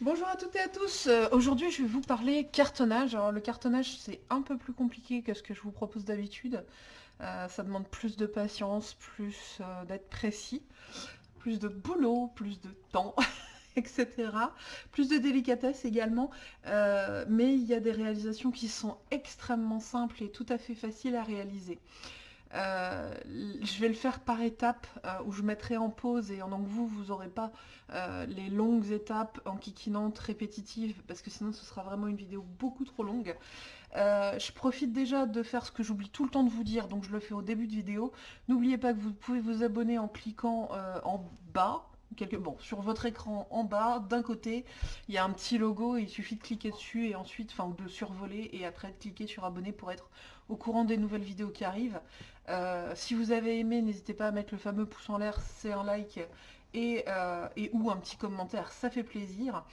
Bonjour à toutes et à tous, euh, aujourd'hui je vais vous parler cartonnage. Alors le cartonnage c'est un peu plus compliqué que ce que je vous propose d'habitude. Euh, ça demande plus de patience, plus euh, d'être précis, plus de boulot, plus de temps, etc. Plus de délicatesse également, mais il y a des réalisations qui sont extrêmement simples et tout à fait faciles à réaliser. Euh, je vais le faire par étapes euh, où je mettrai en pause et donc vous, vous n'aurez pas euh, les longues étapes en enquiquinantes, répétitives, parce que sinon ce sera vraiment une vidéo beaucoup trop longue. je profite déjà de faire ce que j'oublie tout le temps de vous dire, donc je le fais au début de vidéo. N'oubliez pas que vous pouvez vous abonner en cliquant en bas, bon, sur votre écran en bas, d'un côté, il y a un petit logo, il suffit de cliquer dessus et ensuite, enfin, de survoler et après de cliquer sur abonner pour être au courant des nouvelles vidéos qui arrivent. Euh, si vous avez aimé, n'hésitez pas à mettre le fameux pouce en l'air, c'est un like et, euh, ou un petit commentaire, ça fait plaisir.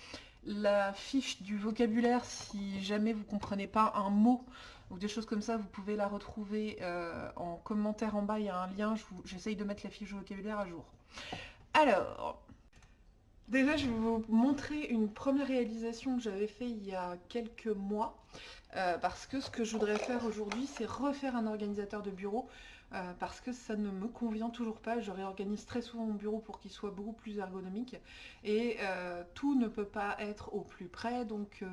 La fiche du vocabulaire, si jamais vous ne comprenez pas un mot ou des choses comme ça, vous pouvez la retrouver euh, en commentaire en bas, il y a un lien, j'essaye de mettre la fiche du vocabulaire à jour. Alors, déjà je vais vous montrer une première réalisation que j'avais fait il y a quelques mois, euh, parce que ce que je voudrais faire aujourd'hui, c'est refaire un organisateur de bureau, euh, parce que ça ne me convient toujours pas. Je réorganise très souvent mon bureau pour qu'il soit beaucoup plus ergonomique, et euh, tout ne peut pas être au plus près, donc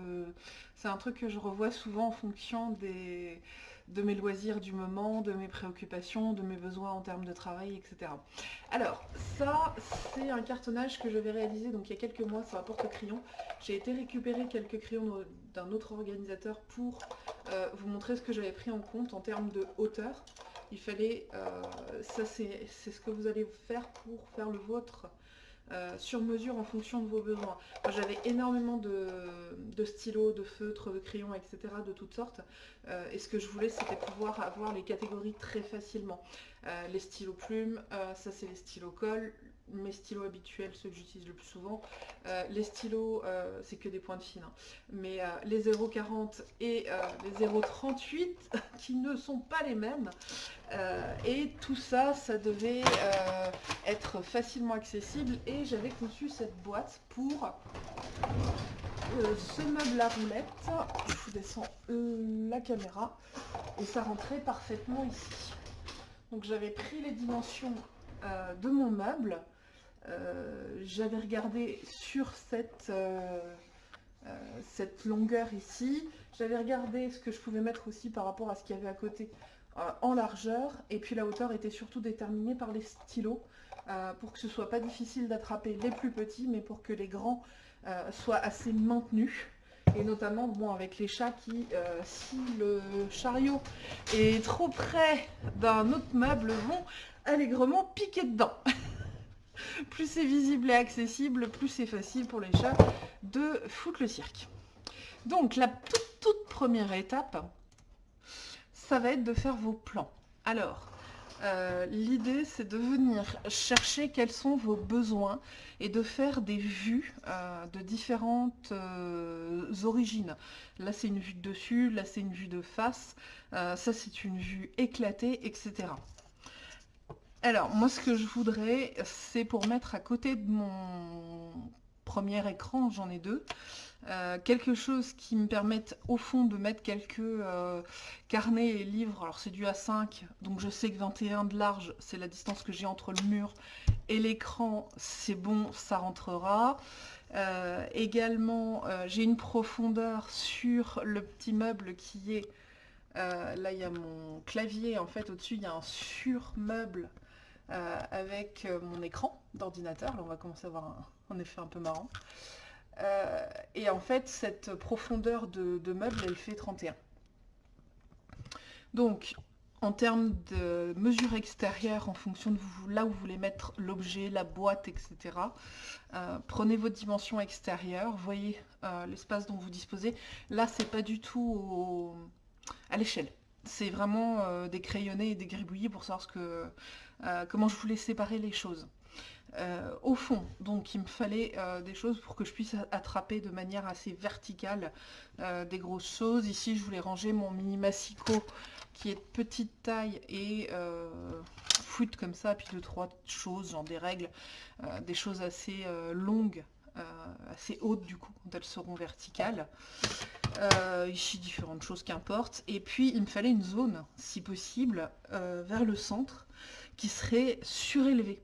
c'est un truc que je revois souvent en fonction de mes loisirs du moment, de mes préoccupations, de mes besoins en termes de travail, etc. Alors, ça, c'est un cartonnage que je vais réaliser donc il y a quelques mois sur un porte-crayon. J'ai été récupérer quelques crayons d'un autre organisateur pour euh, vous montrer ce que j'avais pris en compte en termes de hauteur. Il fallait, euh, ça c'est ce que vous allez faire pour faire le vôtre euh, sur mesure en fonction de vos besoins. J'avais énormément de, stylos, de feutres, de crayons, etc. de toutes sortes. Et ce que je voulais, c'était pouvoir avoir les catégories très facilement. Les stylos plumes, ça c'est les stylos colle, mes stylos habituels, ceux que j'utilise le plus souvent. Euh, les stylos, euh, c'est que des pointes fines, hein. mais euh, les 0,40 et les 0,38 qui ne sont pas les mêmes. et tout ça, ça devait être facilement accessible et j'avais conçu cette boîte pour ce meuble à roulette. Je vous descends la caméra et ça rentrait parfaitement ici. Donc j'avais pris les dimensions de mon meuble euh, j'avais regardé sur cette, euh, euh, cette longueur ici, j'avais regardé ce que je pouvais mettre aussi par rapport à ce qu'il y avait à côté en largeur, et puis la hauteur était surtout déterminée par les stylos, pour que ce soit pas difficile d'attraper les plus petits, mais pour que les grands soient assez maintenus. Et notamment bon avec les chats qui, si le chariot est trop près d'un autre meuble, vont allègrement piquer dedans. plus c'est visible et accessible, plus c'est facile pour les chats de foutre le cirque. Donc la toute, première étape, ça va être de faire vos plans. Alors, euh, l'idée c'est de venir chercher quels sont vos besoins et de faire des vues euh, de différentes euh, origines. Là c'est une vue de dessus, là c'est une vue de face, ça c'est une vue éclatée, etc. Alors, moi, ce que je voudrais, c'est pour mettre à côté de mon premier écran, j'en ai deux, euh, quelque chose qui me permette au fond de mettre quelques euh, carnets et livres. Alors c'est du A5, donc je sais que 21 de large, c'est la distance que j'ai entre le mur et l'écran, c'est bon, ça rentrera. Euh, également, j'ai une profondeur sur le petit meuble qui est... là, il y a mon clavier, en fait, au-dessus, il y a un surmeuble euh, avec euh, mon écran d'ordinateur. Là, on va commencer à avoir un, effet un peu marrant. Euh, et en fait, cette profondeur de, meuble, elle fait 31. Donc, en termes de mesure extérieure, en fonction de vous, là où vous voulez mettre l'objet, la boîte, etc., prenez votre dimension extérieure, voyez l'espace dont vous disposez. Là, c'est pas du tout à l'échelle. C'est vraiment des crayonnés et des gribouillis pour savoir ce que, euh, comment je voulais séparer les choses. Euh, au fond, donc il me fallait euh, des choses pour que je puisse attraper de manière assez verticale des grosses choses. Ici, je voulais ranger mon mini massico qui est de petite taille et foutre comme ça, puis deux, trois choses, genre des règles, des choses assez longues assez hautes du coup, quand elles seront verticales. ici, différentes choses qu'importe. Et puis, il me fallait une zone, si possible, vers le centre, qui serait surélevée.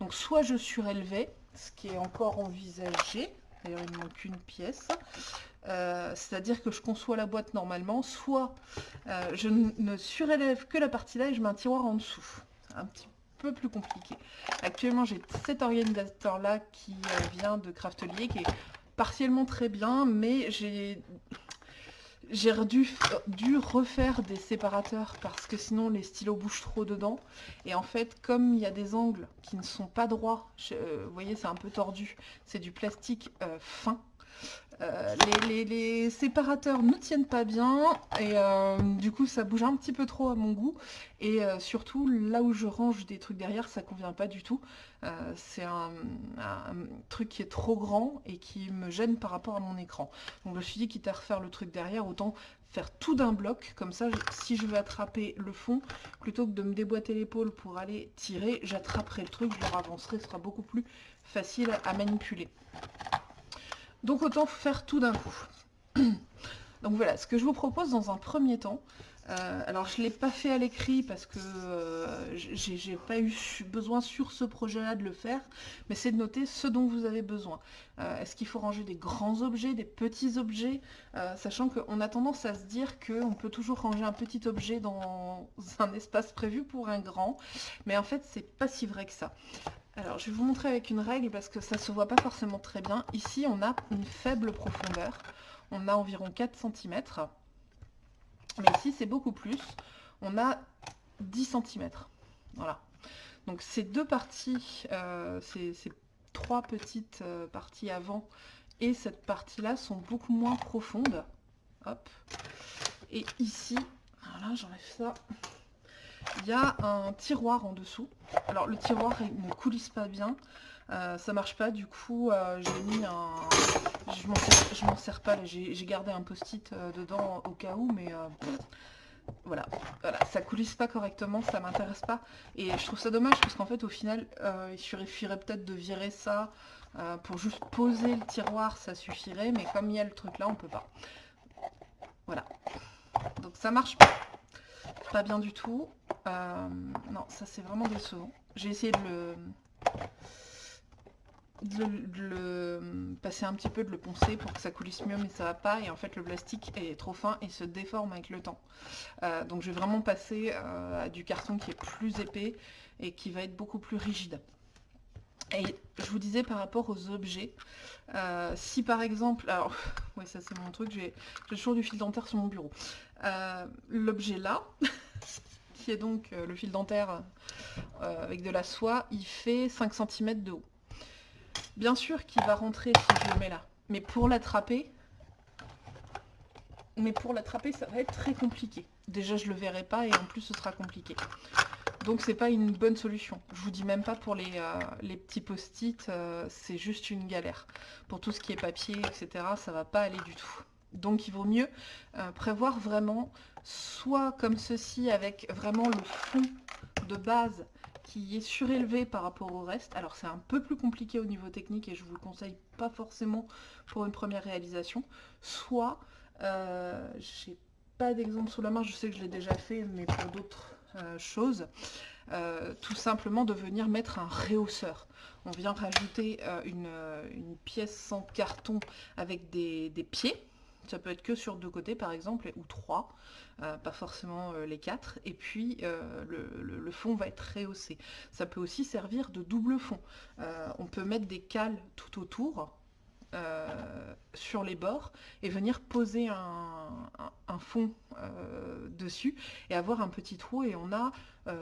Donc, soit je surélevais, ce qui est encore envisagé, d'ailleurs il me manque une pièce, euh, c'est-à-dire que je conçois la boîte normalement, soit euh, je ne surélève que la partie là et je mets un tiroir en dessous. Un petit peu plus compliqué. Actuellement j'ai cet organisateur là qui euh, vient de Craftelier qui est partiellement très bien, mais j'ai j'ai dû, dû, refaire des séparateurs parce que sinon les stylos bougent trop dedans. Et en fait, comme il y a des angles qui ne sont pas droits, vous voyez c'est un peu tordu, c'est du plastique fin, euh, les, séparateurs ne tiennent pas bien et euh, du coup ça bouge un petit peu trop à mon goût. Et euh, surtout là où je range des trucs derrière ça convient pas du tout. C'est un, truc qui est trop grand et qui me gêne par rapport à mon écran. Donc je me suis dit quitte à refaire le truc derrière autant faire tout d'un bloc. Comme ça si je veux attraper le fond plutôt que de me déboîter l'épaule pour aller tirer j'attraperai le truc je le ce sera beaucoup plus facile à manipuler donc autant faire tout d'un coup. Donc voilà, ce que je vous propose dans un premier temps, euh, alors je ne l'ai pas fait à l'écrit parce que euh, j'ai pas eu besoin sur ce projet-là de le faire, mais c'est de noter ce dont vous avez besoin. Euh, est-ce qu'il faut ranger des grands objets, des petits objets, sachant qu'on a tendance à se dire qu'on peut toujours ranger un petit objet dans un espace prévu pour un grand, mais en fait c'est pas si vrai que ça. Alors, je vais vous montrer avec une règle parce que ça ne se voit pas forcément très bien. Ici, on a une faible profondeur. On a environ 4 cm. Mais ici, c'est beaucoup plus. On a 10 cm. Voilà. Donc, ces deux parties, euh, ces, trois petites euh, parties avant et cette partie-là sont beaucoup moins profondes. Hop. Et ici, voilà, j'enlève ça il y a un tiroir en dessous. Alors le tiroir ne coulisse pas bien, euh, ça marche pas, du coup euh, j'ai mis un... Je m'en sers, pas, j'ai gardé un post-it euh, dedans au cas où, mais voilà, voilà, ça coulisse pas correctement, ça m'intéresse pas. Et je trouve ça dommage parce qu'en fait au final, il suffirait peut-être de virer ça pour juste poser le tiroir, ça suffirait, mais comme il y a le truc là, on peut pas. Voilà, donc ça marche pas pas bien du tout. Euh, non, ça c'est vraiment décevant. J'ai essayé de le, de, le passer un petit peu, de le poncer pour que ça coulisse mieux, mais ça va pas. Et en fait, le plastique est trop fin et se déforme avec le temps. Euh, donc je vais vraiment passer euh, à du carton qui est plus épais et qui va être beaucoup plus rigide. Et je vous disais par rapport aux objets, si par exemple, alors, ouais ça c'est mon truc, j'ai toujours du fil dentaire sur mon bureau. L'objet là, qui est donc euh, le fil dentaire euh, avec de la soie, il fait 5 cm de haut. Bien sûr qu'il va rentrer si je le mets là, mais pour l'attraper, mais pour l'attraper, ça va être très compliqué. Déjà, je le verrai pas et en plus, ce sera compliqué. Donc, c'est pas une bonne solution. Je vous dis même pas pour les, euh, les petits post-it, c'est juste une galère. Pour tout ce qui est papier, etc., ça va pas aller du tout. Donc il vaut mieux euh, prévoir vraiment soit comme ceci avec vraiment le fond de base qui est surélevé par rapport au reste. Alors c'est un peu plus compliqué au niveau technique et je vous le conseille pas forcément pour une première réalisation. Soit, euh, j'ai pas d'exemple sous la main, je sais que je l'ai déjà fait, mais pour d'autres euh, choses, tout simplement de venir mettre un réhausseur. On vient rajouter une, pièce sans carton avec des pieds ça peut être que sur deux côtés par exemple, ou trois, euh, pas forcément euh, les quatre. Et puis euh, le, fond va être rehaussé. Ça peut aussi servir de double fond. on peut mettre des cales tout autour. sur les bords et venir poser un, fond dessus et avoir un petit trou et on a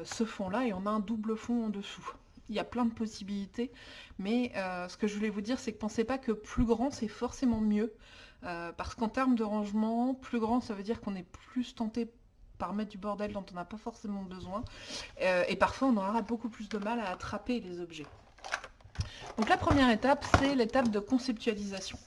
ce fond là et on a un double fond en dessous il y a plein de possibilités mais ce que je voulais vous dire c'est que pensez pas que plus grand c'est forcément mieux euh, parce qu'en termes de rangement, plus grand, ça veut dire qu'on est plus tenté par mettre du bordel dont on n'a pas forcément besoin. Euh, et parfois, on aura beaucoup plus de mal à attraper les objets. Donc la première étape, c'est l'étape de conceptualisation.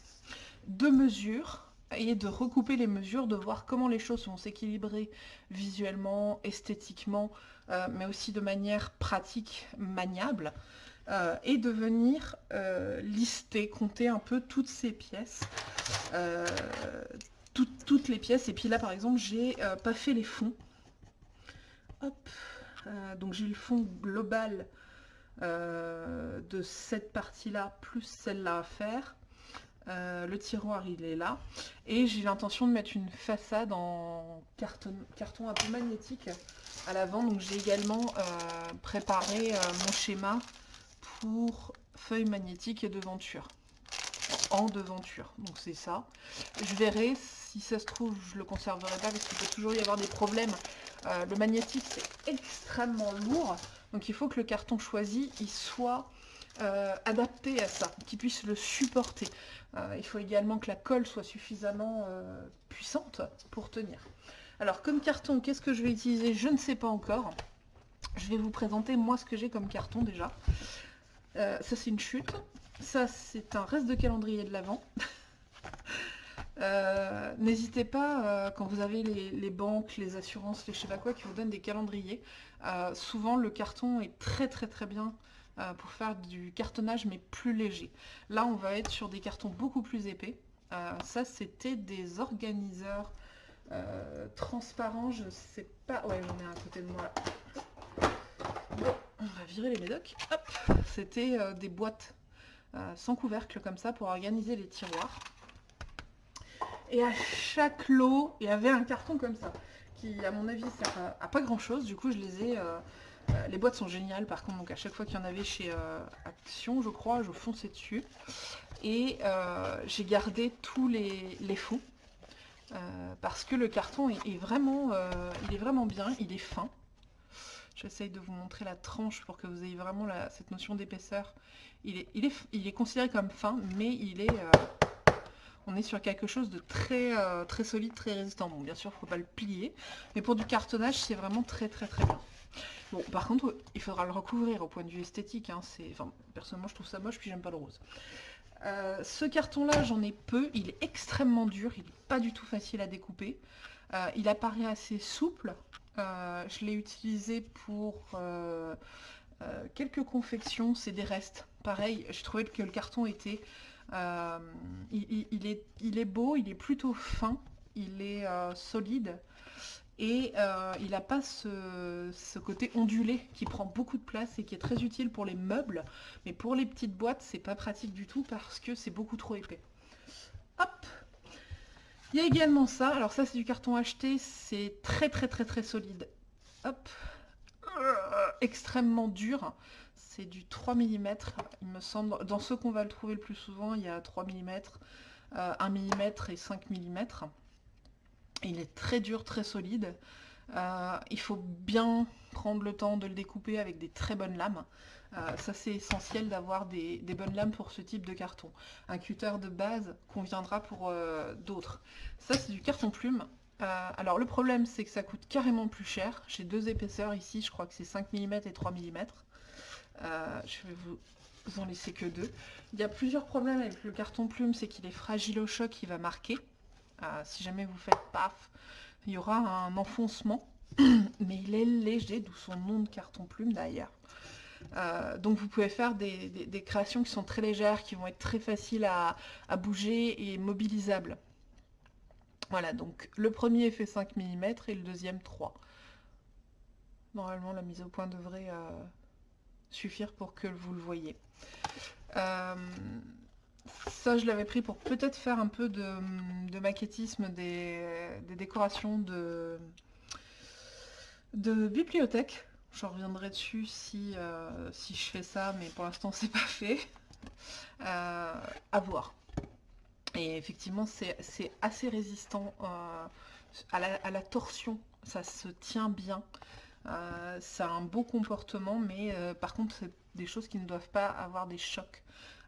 De mesure, et de recouper les mesures, de voir comment les choses vont s'équilibrer visuellement, esthétiquement, euh, mais aussi de manière pratique, maniable, euh, et de venir euh, lister, compter un peu toutes ces pièces, toutes les pièces, et puis là par exemple j'ai pas fait les fonds, hop, donc j'ai le fond global de cette partie-là, plus celle-là à faire, euh, le tiroir il est là. Et j'ai l'intention de mettre une façade en carton, carton un peu magnétique à l'avant. Donc j'ai également euh, préparé euh, mon schéma pour feuilles magnétiques et devanture en devanture donc c'est ça je verrai si ça se trouve je le conserverai pas parce qu'il peut toujours y avoir des problèmes le magnétique c'est extrêmement lourd donc il faut que le carton choisi il soit adapté à ça, qu'il puisse le supporter. Euh, il faut également que la colle soit suffisamment euh, puissante pour tenir. Alors comme carton, qu'est-ce que je vais utiliser? Je ne sais pas encore. Je vais vous présenter moi ce que j'ai comme carton déjà. Euh, ça c'est une chute. Ça c'est un reste de calendrier de l'Avent. N'hésitez pas, quand vous avez les, banques, les assurances, les je sais pas quoi, qui vous donnent des calendriers, souvent le carton est très très très bien euh, pour faire du cartonnage mais plus léger. Là on va être sur des cartons beaucoup plus épais. Euh, ça c'était des organiseurs euh, transparents, je sais pas... Ouais j'en ai un à côté de moi là. On va virer les médocs. Hop C'était des boîtes sans couvercle comme ça pour organiser les tiroirs. Et à chaque lot, il y avait un carton comme ça, qui à mon avis sert à, pas grand chose. Du coup je les ai euh, les boîtes sont géniales par contre, donc à chaque fois qu'il y en avait chez euh, Action, je crois, je fonçais dessus. Et euh, j'ai gardé tous les, fonds, parce que le carton est, vraiment, il est vraiment bien, il est fin. J'essaye de vous montrer la tranche pour que vous ayez vraiment cette notion d'épaisseur. Il est, considéré comme fin, mais il est, on est sur quelque chose de très, très solide, très résistant. Bon, bien sûr, il ne faut pas le plier, mais pour du cartonnage, c'est vraiment très très très bien. Bon, par contre, il faudra le recouvrir au point de vue esthétique. Hein, personnellement, je trouve ça moche, puis j'aime pas le rose. Euh, ce carton-là, j'en ai peu. Il est extrêmement dur. Il n'est pas du tout facile à découper. Euh, il apparaît assez souple. Euh, je l'ai utilisé pour quelques confections. C'est des restes. Pareil, je trouvais que le carton était... il, est, beau, il est plutôt fin. Il est solide et euh, il n'a pas ce, côté ondulé qui prend beaucoup de place et qui est très utile pour les meubles, mais pour les petites boîtes, c'est pas pratique du tout parce que c'est beaucoup trop épais. Il y a également ça, alors ça c'est du carton acheté, c'est très très très très solide. Hop Extrêmement dur, c'est du 3 mm, il me semble. Dans ceux qu'on va le trouver le plus souvent, il y a 3 mm, 1 mm et 5 mm. Il est très dur, très solide. Euh, il faut bien prendre le temps de le découper avec des très bonnes lames. Euh, ça c'est essentiel d'avoir des, bonnes lames pour ce type de carton. Un cutter de base conviendra pour euh, d'autres. Ça c'est du carton plume. alors le problème c'est que ça coûte carrément plus cher. J'ai deux épaisseurs ici, je crois que c'est 5 mm et 3 mm. je vais vous en laisser que deux. Il y a plusieurs problèmes avec le carton plume, c'est qu'il est fragile au choc, il va marquer. Euh, si jamais vous faites paf, il y aura un enfoncement, mais il est léger, d'où son nom de carton plume d'ailleurs. Euh, donc vous pouvez faire des, créations qui sont très légères, qui vont être très faciles à, bouger et mobilisables. Voilà, donc le premier fait 5 mm et le deuxième 3. Normalement, la mise au point devrait euh, suffire pour que vous le voyez. Ça, je l'avais pris pour peut-être faire un peu de, maquettisme des, décorations de, de bibliothèque. Je reviendrai dessus si, euh, si je fais ça, mais pour l'instant, c'est pas fait. Euh, à voir. Et effectivement, c'est assez résistant euh, à, la, à, la, torsion. Ça se tient bien. ça a un beau comportement, mais par contre, c'est des choses qui ne doivent pas avoir des chocs.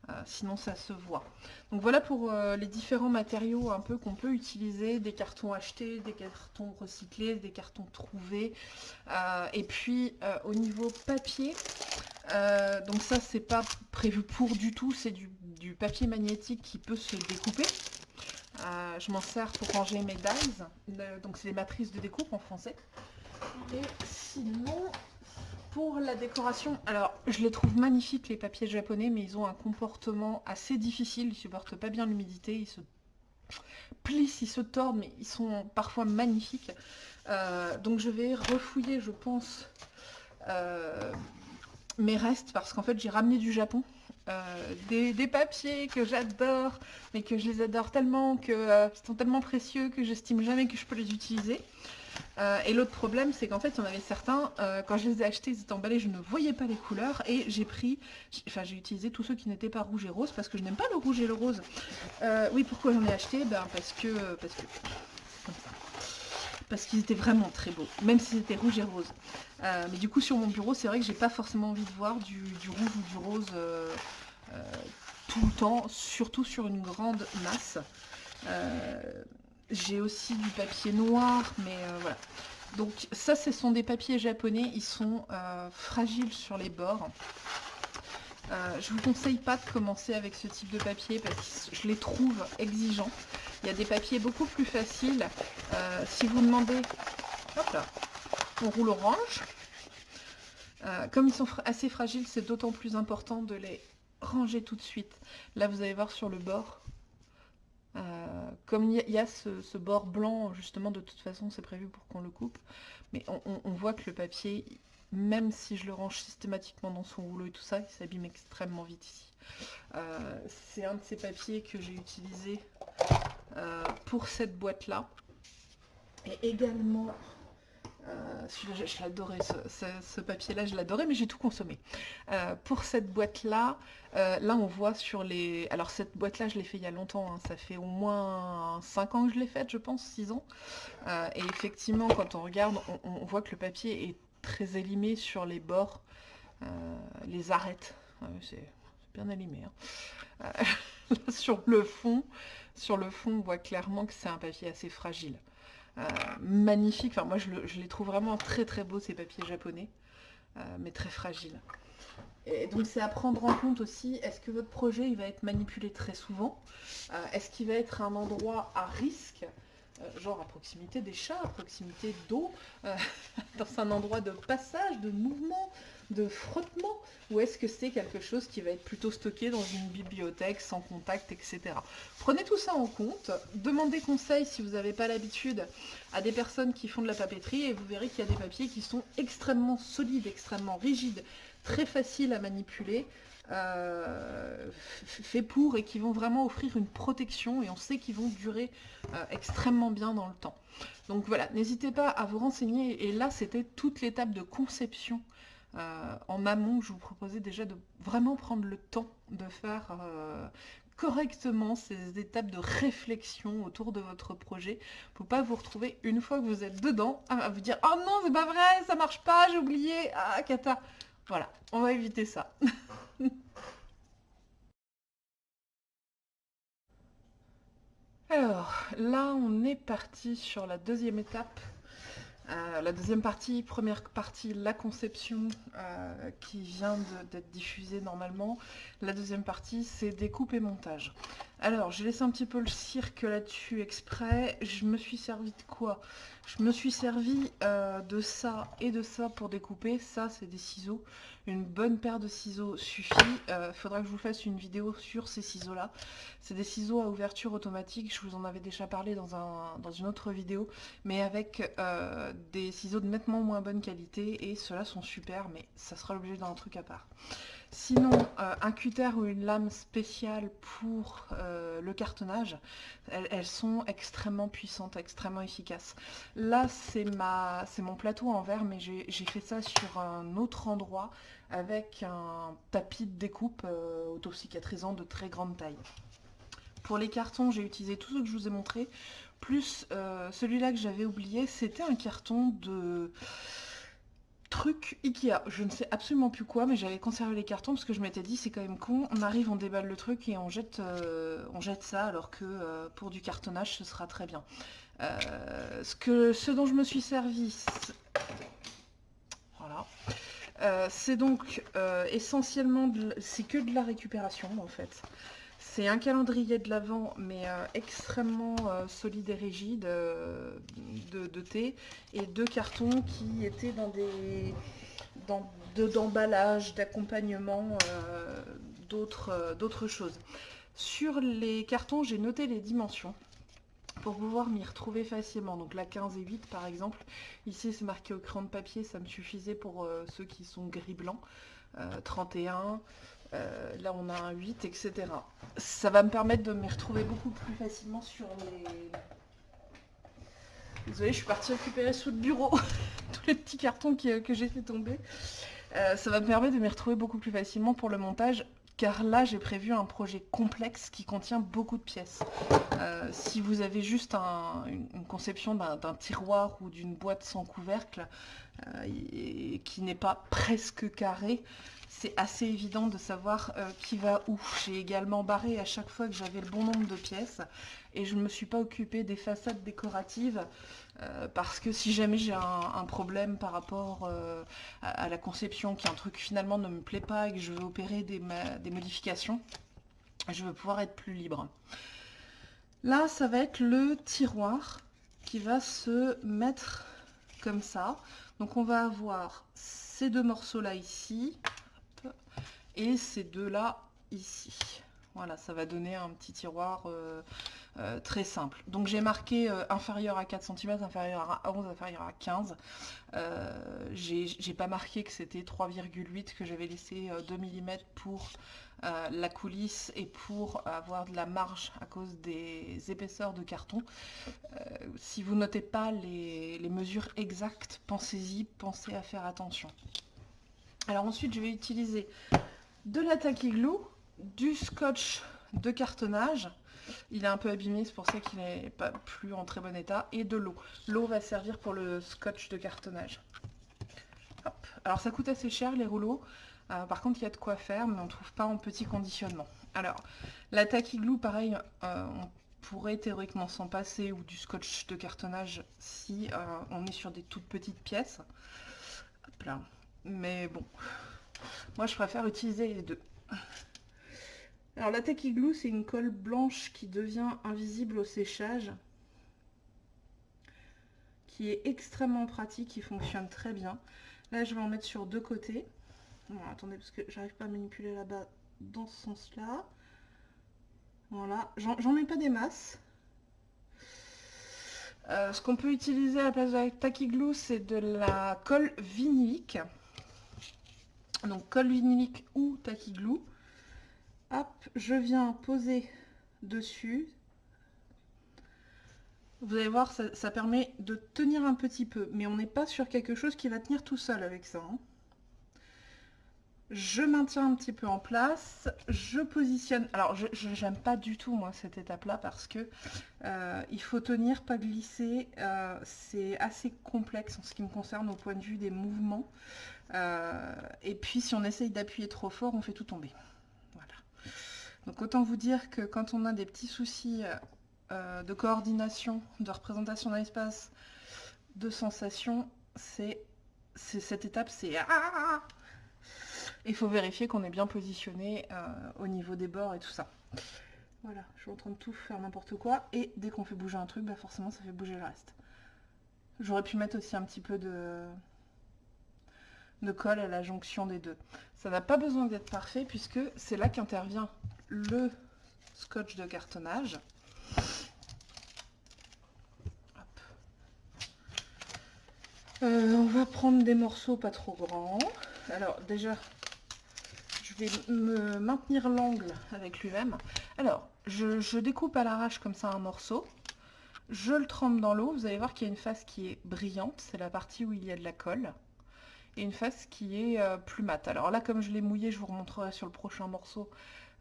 Euh, sinon ça se voit. Donc voilà pour euh, les différents matériaux un peu qu'on peut utiliser, des cartons achetés, des cartons recyclés, des cartons trouvés. Euh, et puis au niveau papier, donc ça c'est pas prévu pour du tout, c'est du, papier magnétique qui peut se découper. je m'en sers pour ranger mes dies, donc c'est les matrices de découpe en français. Et sinon, pour la décoration, alors je les trouve magnifiques les papiers japonais, mais ils ont un comportement assez difficile, ils supportent pas bien l'humidité, ils se plissent, ils se tordent, mais ils sont parfois magnifiques. Euh, donc je vais refouiller, je pense, euh, mes restes, parce qu'en fait j'ai ramené du Japon. Euh, des, papiers que j'adore, mais que je les adore tellement, que sont tellement précieux que j'estime jamais que je peux les utiliser. Euh, et l'autre problème, c'est qu'en fait, il y en avait certains, euh, quand je les ai achetés, ils étaient emballés, je ne voyais pas les couleurs, et j'ai pris, enfin j'ai utilisé tous ceux qui n'étaient pas rouge et rose, parce que je n'aime pas le rouge et le rose. Euh, oui, pourquoi j'en ai acheté? Ben parce que, parce que, parce qu'ils étaient vraiment très beaux, même s'ils étaient rouge et rose. mais du coup, sur mon bureau, c'est vrai que j'ai pas forcément envie de voir du, du rouge ou du rose tout le temps, surtout sur une grande masse. J'ai aussi du papier noir, mais euh, voilà. Donc ça, ce sont des papiers japonais, ils sont euh, fragiles sur les bords. Euh, je vous conseille pas de commencer avec ce type de papier parce que je les trouve exigeants. Il y a des papiers beaucoup plus faciles. si vous demandez, hop là, on roule orange. comme ils sont assez fragiles, c'est d'autant plus important de les ranger tout de suite. Là, vous allez voir sur le bord, euh, comme il y, a ce, bord blanc, justement, de toute façon, c'est prévu pour qu'on le coupe. Mais on, voit que le papier, même si je le range systématiquement dans son rouleau et tout ça, il s'abîme extrêmement vite ici. Euh, c'est un de ces papiers que j'ai utilisé euh, pour cette boîte-là. Et également euh, je, l'adorais, ce, papier-là, je l'adorais, mais j'ai tout consommé. Euh, pour cette boîte-là, euh, là on voit sur les... Alors cette boîte-là, je l'ai fait il y a longtemps, hein. ça fait au moins 5 ans que je l'ai faite, je pense, 6 ans. et effectivement, quand on regarde, on, voit que le papier est très élimé sur les bords, les arêtes. c'est bien élimé. Hein. sur le fond, sur le fond, on voit clairement que c'est un papier assez fragile. Euh, magnifique. Enfin, moi, je, les trouve vraiment très très beaux, ces papiers japonais, euh, mais très fragiles. Et donc c'est à prendre en compte aussi, est-ce que votre projet il va être manipulé très souvent? Euh, Est-ce qu'il va être un endroit à risque? Genre à proximité des chats, à proximité d'eau, dans un endroit de passage, de mouvement, de frottement Ou est-ce que c'est quelque chose qui va être plutôt stocké dans une bibliothèque sans contact, etc. Prenez tout ça en compte, demandez conseil si vous n'avez pas l'habitude à des personnes qui font de la papeterie et vous verrez qu'il y a des papiers qui sont extrêmement solides, extrêmement rigides, très faciles à manipuler, euh, faits pour et qui vont vraiment offrir une protection et on sait qu'ils vont durer euh, extrêmement bien dans le temps. Donc voilà, n'hésitez pas à vous renseigner et là c'était toute l'étape de conception euh, en amont, je vous proposais déjà de vraiment prendre le temps de faire euh, correctement ces étapes de réflexion autour de votre projet pour pas vous retrouver une fois que vous êtes dedans à vous dire « Oh non, c'est pas vrai, ça marche pas, j'ai oublié, ah, cata !» Voilà, on va éviter ça. Alors, là, on est parti sur la deuxième étape euh, la deuxième partie, première partie, la conception euh, qui vient d'être diffusée normalement. La deuxième partie, c'est découpe et montage. Alors, j'ai laissé un petit peu le cirque là-dessus exprès. Je me suis servi de quoi? Je me suis servi euh, de ça et de ça pour découper. Ça, c'est des ciseaux. Une bonne paire de ciseaux suffit. Il euh, faudra que je vous fasse une vidéo sur ces ciseaux-là. C'est des ciseaux à ouverture automatique. Je vous en avais déjà parlé dans, un, dans une autre vidéo. Mais avec euh, des ciseaux de nettement moins bonne qualité. Et ceux-là sont super, mais ça sera l'objet d'un truc à part. Sinon, euh, un cutter ou une lame spéciale pour euh, le cartonnage, elles, sont extrêmement puissantes, extrêmement efficaces. Là, c'est mon plateau en verre, mais j'ai fait ça sur un autre endroit avec un tapis de découpe euh, auto-cicatrisant de très grande taille. Pour les cartons, j'ai utilisé tout ce que je vous ai montré, plus celui-là que j'avais oublié, c'était un carton de truc Ikea, je ne sais absolument plus quoi, mais j'avais conservé les cartons parce que je m'étais dit c'est quand même con, on arrive, on déballe le truc et on jette, euh, ça alors que euh, pour du cartonnage ce sera très bien. Euh, ce, ce dont je me suis servi, voilà, c'est donc essentiellement, c'est que de la récupération en fait. C'est un calendrier de l'Avent, mais extrêmement solide et rigide de, thé, et deux cartons qui étaient dans des d'emballage, d'accompagnement, d'autres choses. Sur les cartons, j'ai noté les dimensions pour pouvoir m'y retrouver facilement. Donc la 15 et 8 par exemple, ici c'est marqué au crayon de papier, ça me suffisait pour euh, ceux qui sont gris-blanc. 31, euh, euh, là on a un 8, etc. Ça va me permettre de m'y retrouver beaucoup plus facilement sur les... Désolée, je suis partie récupérer sous le bureau tous les petits cartons que j'ai fait tomber. ça va me permettre de m'y retrouver beaucoup plus facilement pour le montage car là j'ai prévu un projet complexe qui contient beaucoup de pièces. Euh, si vous avez juste une conception d'un tiroir ou d'une boîte sans couvercle euh, qui n'est pas presque carré, c'est assez évident de savoir euh, qui va où. J'ai également barré à chaque fois que j'avais le bon nombre de pièces et je ne me suis pas occupée des façades décoratives euh, parce que si jamais j'ai un, problème par rapport euh, à, la conception, qui un truc finalement ne me plaît pas et que je veux opérer des, des modifications, je veux pouvoir être plus libre. Là, ça va être le tiroir qui va se mettre comme ça. Donc on va avoir ces deux morceaux là ici, et ces deux-là ici. Voilà, ça va donner un petit tiroir euh, euh, très simple. Donc j'ai marqué euh, inférieur à 4 cm, inférieur à 11, inférieur à 15. j'ai pas marqué que c'était 3,8, que j'avais laissé 2 mm pour la coulisse et pour avoir de la marge à cause des épaisseurs de carton. si vous notez pas les, les mesures exactes, pensez-y, pensez à faire attention. Alors ensuite, je vais utiliser de la glue, du scotch de cartonnage. Il est un peu abîmé, c'est pour ça qu'il n'est pas plus en très bon état. Et de l'eau. L'eau va servir pour le scotch de cartonnage. Alors ça coûte assez cher les rouleaux. Euh, par contre, il y a de quoi faire, mais on ne trouve pas en petit conditionnement. Alors, la glue, pareil, euh, on pourrait théoriquement s'en passer, ou du scotch de cartonnage si euh, on est sur des toutes petites pièces. Hop là. Mais bon, moi, je préfère utiliser les deux. Alors, la Tacky Glue, c'est une colle blanche qui devient invisible au séchage. Qui est extrêmement pratique, qui fonctionne très bien. Là, je vais en mettre sur deux côtés. attendez, parce que j'arrive pas à manipuler là-bas dans ce sens-là. Voilà, j'en mets pas des masses. Euh, ce qu'on peut utiliser à la place de la Tacky Glue, c'est de la colle vinylique donc colle vinylique ou glue. Hop, je viens poser dessus. Vous allez voir, ça, permet de tenir un petit peu, mais on n'est pas sur quelque chose qui va tenir tout seul avec ça. Hein. Je maintiens un petit peu en place, je positionne, alors je n'aime pas du tout moi cette étape là parce que euh, il faut tenir, pas glisser, euh, c'est assez complexe en ce qui me concerne au point de vue des mouvements. Euh, et puis si on essaye d'appuyer trop fort, on fait tout tomber. Voilà. Donc autant vous dire que quand on a des petits soucis euh, de coordination, de représentation d'un espace, de sensation, c'est cette étape, c'est il faut vérifier qu'on est bien positionné euh, au niveau des bords et tout ça. Voilà, je suis en train de tout faire n'importe quoi. Et dès qu'on fait bouger un truc, bah forcément ça fait bouger le reste. J'aurais pu mettre aussi un petit peu de, de colle à la jonction des deux. Ça n'a pas besoin d'être parfait puisque c'est là qu'intervient le scotch de cartonnage. Euh, on va prendre des morceaux pas trop grands. Alors déjà, je vais me maintenir l'angle avec lui-même. Alors, je, je découpe à l'arrache comme ça un morceau. Je le trempe dans l'eau. Vous allez voir qu'il y a une face qui est brillante. C'est la partie où il y a de la colle une face qui est euh, plus mat. Alors là, comme je l'ai mouillé, je vous remontrerai sur le prochain morceau.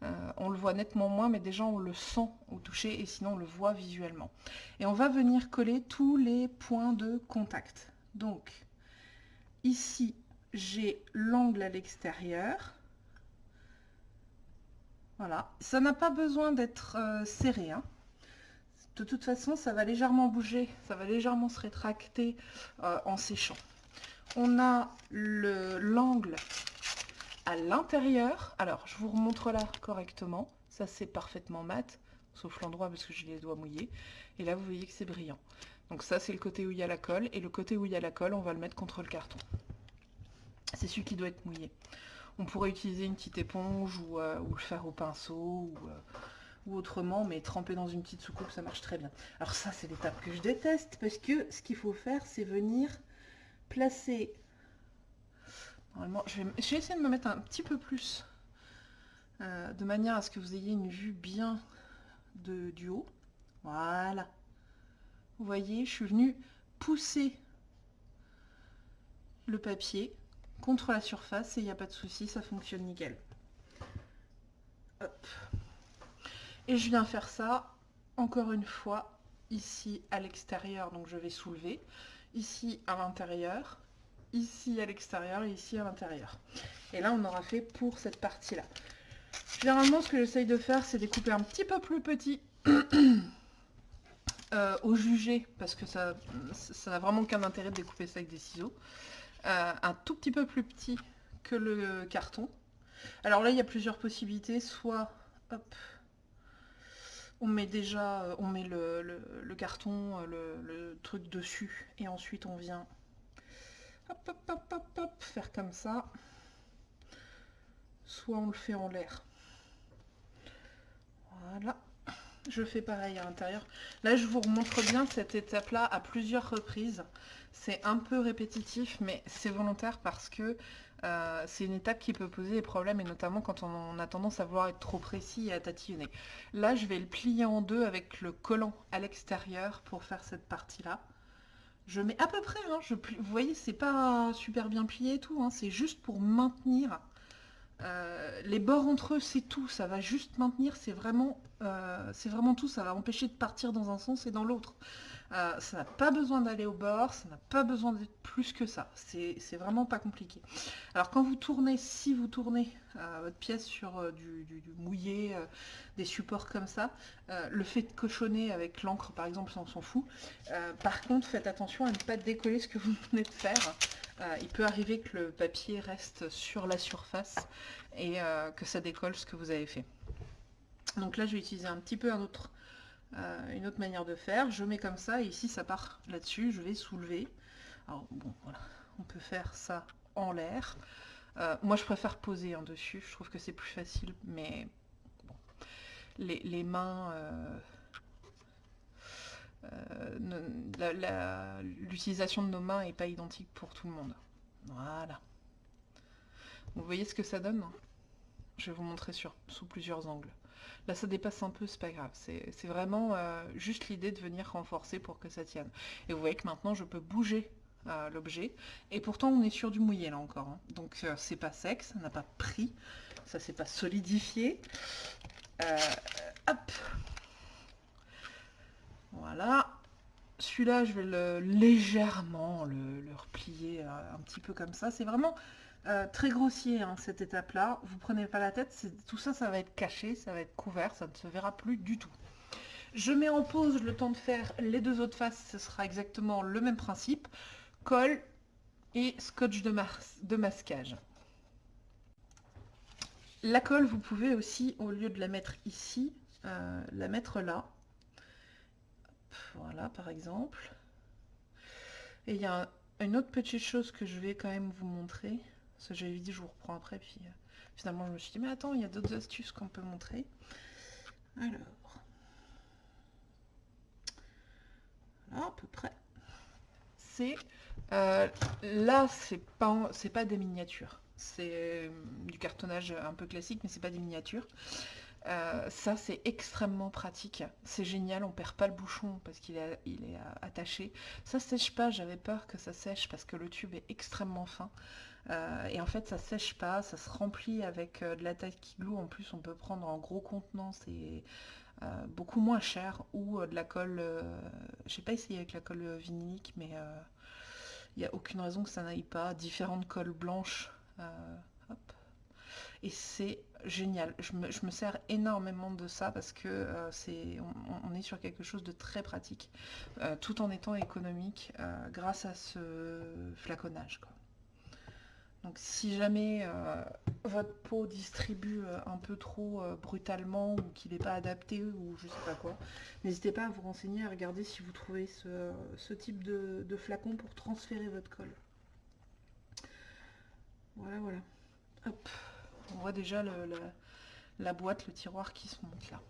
Euh, on le voit nettement moins, mais déjà on le sent au toucher et sinon on le voit visuellement. Et on va venir coller tous les points de contact. Donc, ici, j'ai l'angle à l'extérieur. Voilà, ça n'a pas besoin d'être euh, serré. Hein. De toute façon, ça va légèrement bouger, ça va légèrement se rétracter en séchant on a l'angle à l'intérieur. Alors, je vous remontre là correctement. Ça, c'est parfaitement mat, sauf l'endroit parce que j'ai les doigts mouillés. Et là, vous voyez que c'est brillant. Donc ça, c'est le côté où il y a la colle. Et le côté où il y a la colle, on va le mettre contre le carton. C'est celui qui doit être mouillé. On pourrait utiliser une petite éponge ou, euh, le faire au pinceau euh, ou, autrement, mais tremper dans une petite soucoupe, ça marche très bien. Alors ça, c'est l'étape que je déteste parce que ce qu'il faut faire, c'est venir placer... Normalement, je vais, essayer de me mettre un petit peu plus euh, de manière à ce que vous ayez une vue bien de, du haut. Voilà. Vous voyez, je suis venue pousser le papier contre la surface et il n'y a pas de souci, ça fonctionne nickel. Et je viens faire ça encore une fois ici à l'extérieur, donc je vais soulever, ici à l'intérieur, ici à l'extérieur et ici à l'intérieur. Et là, on aura fait pour cette partie-là. Généralement, ce que j'essaye de faire, c'est découper un petit peu plus petit euh, au jugé, parce que ça n'a vraiment qu'un intérêt de découper ça avec des ciseaux. Euh, un tout petit peu plus petit que le carton. Alors là, il y a plusieurs possibilités. Soit, hop, on met déjà, euh, on met le, carton, le, truc dessus, et ensuite on vient faire comme ça. Soit on le fait en l'air. Voilà. Je fais pareil à l'intérieur. Là, je vous remontre bien cette étape-là à plusieurs reprises. C'est un peu répétitif, mais c'est volontaire parce que euh, c'est une étape qui peut poser des problèmes, et notamment quand on a tendance à vouloir être trop précis et à tatillonner. Là, je vais le plier en deux avec le collant à l'extérieur pour faire cette partie-là. Je mets à peu près, hein, vous voyez, c'est pas super bien plié et tout, hein, c'est juste pour maintenir euh, les bords entre eux, c'est tout, ça va juste maintenir, c'est vraiment, euh, vraiment tout, ça va empêcher de partir dans un sens et dans l'autre. Euh, ça n'a pas besoin d'aller au bord, ça n'a pas besoin d'être plus que ça. C'est vraiment pas compliqué. Alors quand vous tournez, si vous tournez euh, votre pièce sur euh, du, mouillé, des supports comme ça, le fait de cochonner avec l'encre par exemple, ça on s'en fout. par contre, faites attention à ne pas décoller ce que vous venez de faire. il peut arriver que le papier reste sur la surface et que ça décolle ce que vous avez fait. Donc là, je vais utiliser un petit peu un autre euh, une autre manière de faire, je mets comme ça, et ici ça part là-dessus, je vais soulever. Alors bon, voilà, on peut faire ça en l'air. Euh, moi je préfère poser en dessus, je trouve que c'est plus facile, mais bon, les, mains... Euh, l'utilisation de nos mains n'est pas identique pour tout le monde. Voilà. Vous voyez ce que ça donne Je vais vous montrer sur, sous plusieurs angles. Là, ça dépasse un peu, c'est pas grave. C'est vraiment euh, juste l'idée de venir renforcer pour que ça tienne. Et vous voyez que maintenant, je peux bouger euh, l'objet. Et pourtant, on est sur du mouillé, là, encore. Hein. Donc, euh, c'est pas sec, ça n'a pas pris. Ça s'est pas solidifié. hop Voilà. Celui-là, je vais le légèrement le, le replier un petit peu comme ça. C'est vraiment euh, très grossier hein, cette étape-là. Vous prenez pas la tête, tout ça, ça va être caché, ça va être couvert, ça ne se verra plus du tout. Je mets en pause le temps de faire les deux autres faces, ce sera exactement le même principe. Colle et scotch de, de masquage. La colle, vous pouvez aussi, au lieu de la mettre ici, euh, la mettre là. Voilà, par exemple. Et il y a une autre petite chose que je vais quand même vous montrer. Ça, j'avais dit, je vous reprends après, puis euh, finalement, je me suis dit, mais attends, il y a d'autres astuces qu'on peut montrer. Alors, voilà, à peu près. C'est, euh, là, c'est pas, pas des miniatures. C'est euh, du cartonnage un peu classique, mais c'est pas des miniatures. ça, c'est extrêmement pratique. C'est génial, on perd pas le bouchon parce qu'il est, est attaché. Ça sèche pas, j'avais peur que ça sèche parce que le tube est extrêmement fin. Euh, et en fait, ça sèche pas, ça se remplit avec euh, de la qui glue. En plus, on peut prendre en gros contenant, c'est euh, beaucoup moins cher. Ou de la colle, je sais pas essayé avec la colle vinylique, mais il n'y a aucune raison que ça n'aille pas. Différentes colles blanches. Et c'est génial. Je me, sers énormément de ça parce que on, est sur quelque chose de très pratique, tout en étant économique grâce à ce flaconnage. Donc si jamais euh, votre peau distribue euh, un peu trop euh, brutalement ou qu'il n'est pas adapté ou je sais pas quoi, n'hésitez pas à vous renseigner, à regarder si vous trouvez ce, type de, flacon pour transférer votre colle. Voilà, voilà. Hop. On voit déjà la boîte, le tiroir qui se monte là.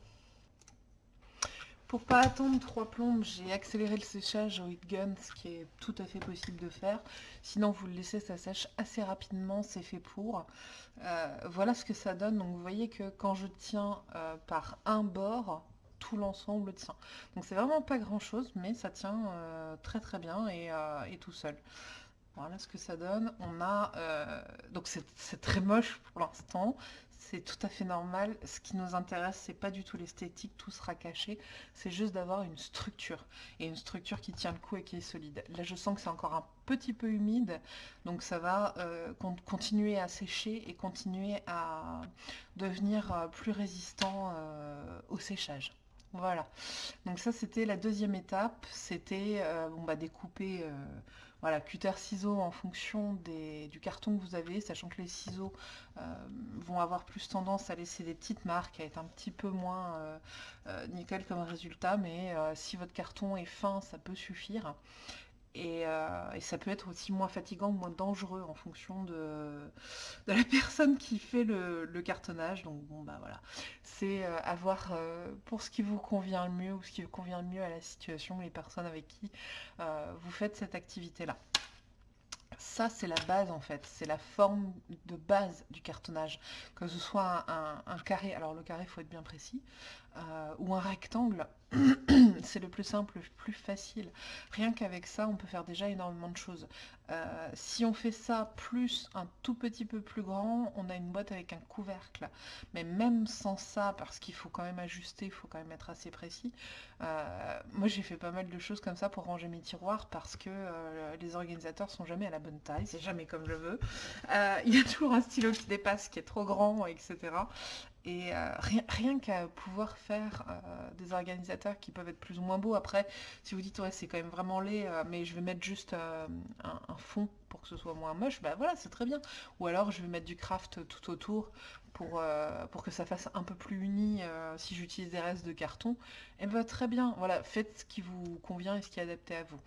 Pour pas attendre trois plombes, j'ai accéléré le séchage au heat gun, ce qui est tout à fait possible de faire. Sinon, vous le laissez, ça sèche assez rapidement, c'est fait pour. Euh, voilà ce que ça donne. Donc, vous voyez que quand je tiens euh, par un bord, tout l'ensemble tient. Donc, c'est vraiment pas grand-chose, mais ça tient euh, très très bien et, et, tout seul. Voilà ce que ça donne. On a donc c'est très moche pour l'instant c'est tout à fait normal. Ce qui nous intéresse, c'est pas du tout l'esthétique, tout sera caché. C'est juste d'avoir une structure. Et une structure qui tient le coup et qui est solide. Là, je sens que c'est encore un petit peu humide, donc ça va euh, continuer à sécher et continuer à devenir euh, plus résistant euh, au séchage. Voilà, donc ça c'était la deuxième étape, c'était on va découper voilà, cutter ciseaux en fonction du carton que vous avez, sachant que les ciseaux euh, vont avoir plus tendance à laisser des petites marques, à être un petit peu moins euh, euh, nickel comme résultat, mais si votre carton est fin, ça peut suffire. Euh, et, ça peut être aussi moins fatigant, moins dangereux en fonction de, la personne qui fait le, cartonnage. Donc bon bah voilà, c'est euh, avoir euh, pour ce qui vous convient le mieux ou ce qui vous convient le mieux à la situation, les personnes avec qui vous faites cette activité-là. Ça, c'est la base en fait, c'est la forme de base du cartonnage. Que ce soit un, carré, alors le carré, il faut être bien précis, ou un rectangle, c'est le plus simple, le plus facile. Rien qu'avec ça, on peut faire déjà énormément de choses. Euh, si on fait ça plus un tout petit peu plus grand, on a une boîte avec un couvercle. Mais même sans ça, parce qu'il faut quand même ajuster, il faut quand même être assez précis, euh, moi j'ai fait pas mal de choses comme ça pour ranger mes tiroirs parce que euh, les organisateurs sont jamais à la bonne taille, c'est jamais comme je veux. il y a toujours un stylo qui dépasse, qui est trop grand, etc. Et euh, rien, qu'à pouvoir faire euh, des organisateurs qui peuvent être plus ou moins beaux. Après, si vous dites, ouais, c'est quand même vraiment laid, euh, mais je vais mettre juste un, fond pour que ce soit moins moche, bah voilà, c'est très bien. Ou alors, je vais mettre du craft tout autour pour, euh, pour que ça fasse un peu plus uni euh, si j'utilise des restes de carton, et eh ben, très bien, voilà, faites ce qui vous convient et ce qui est adapté à vous.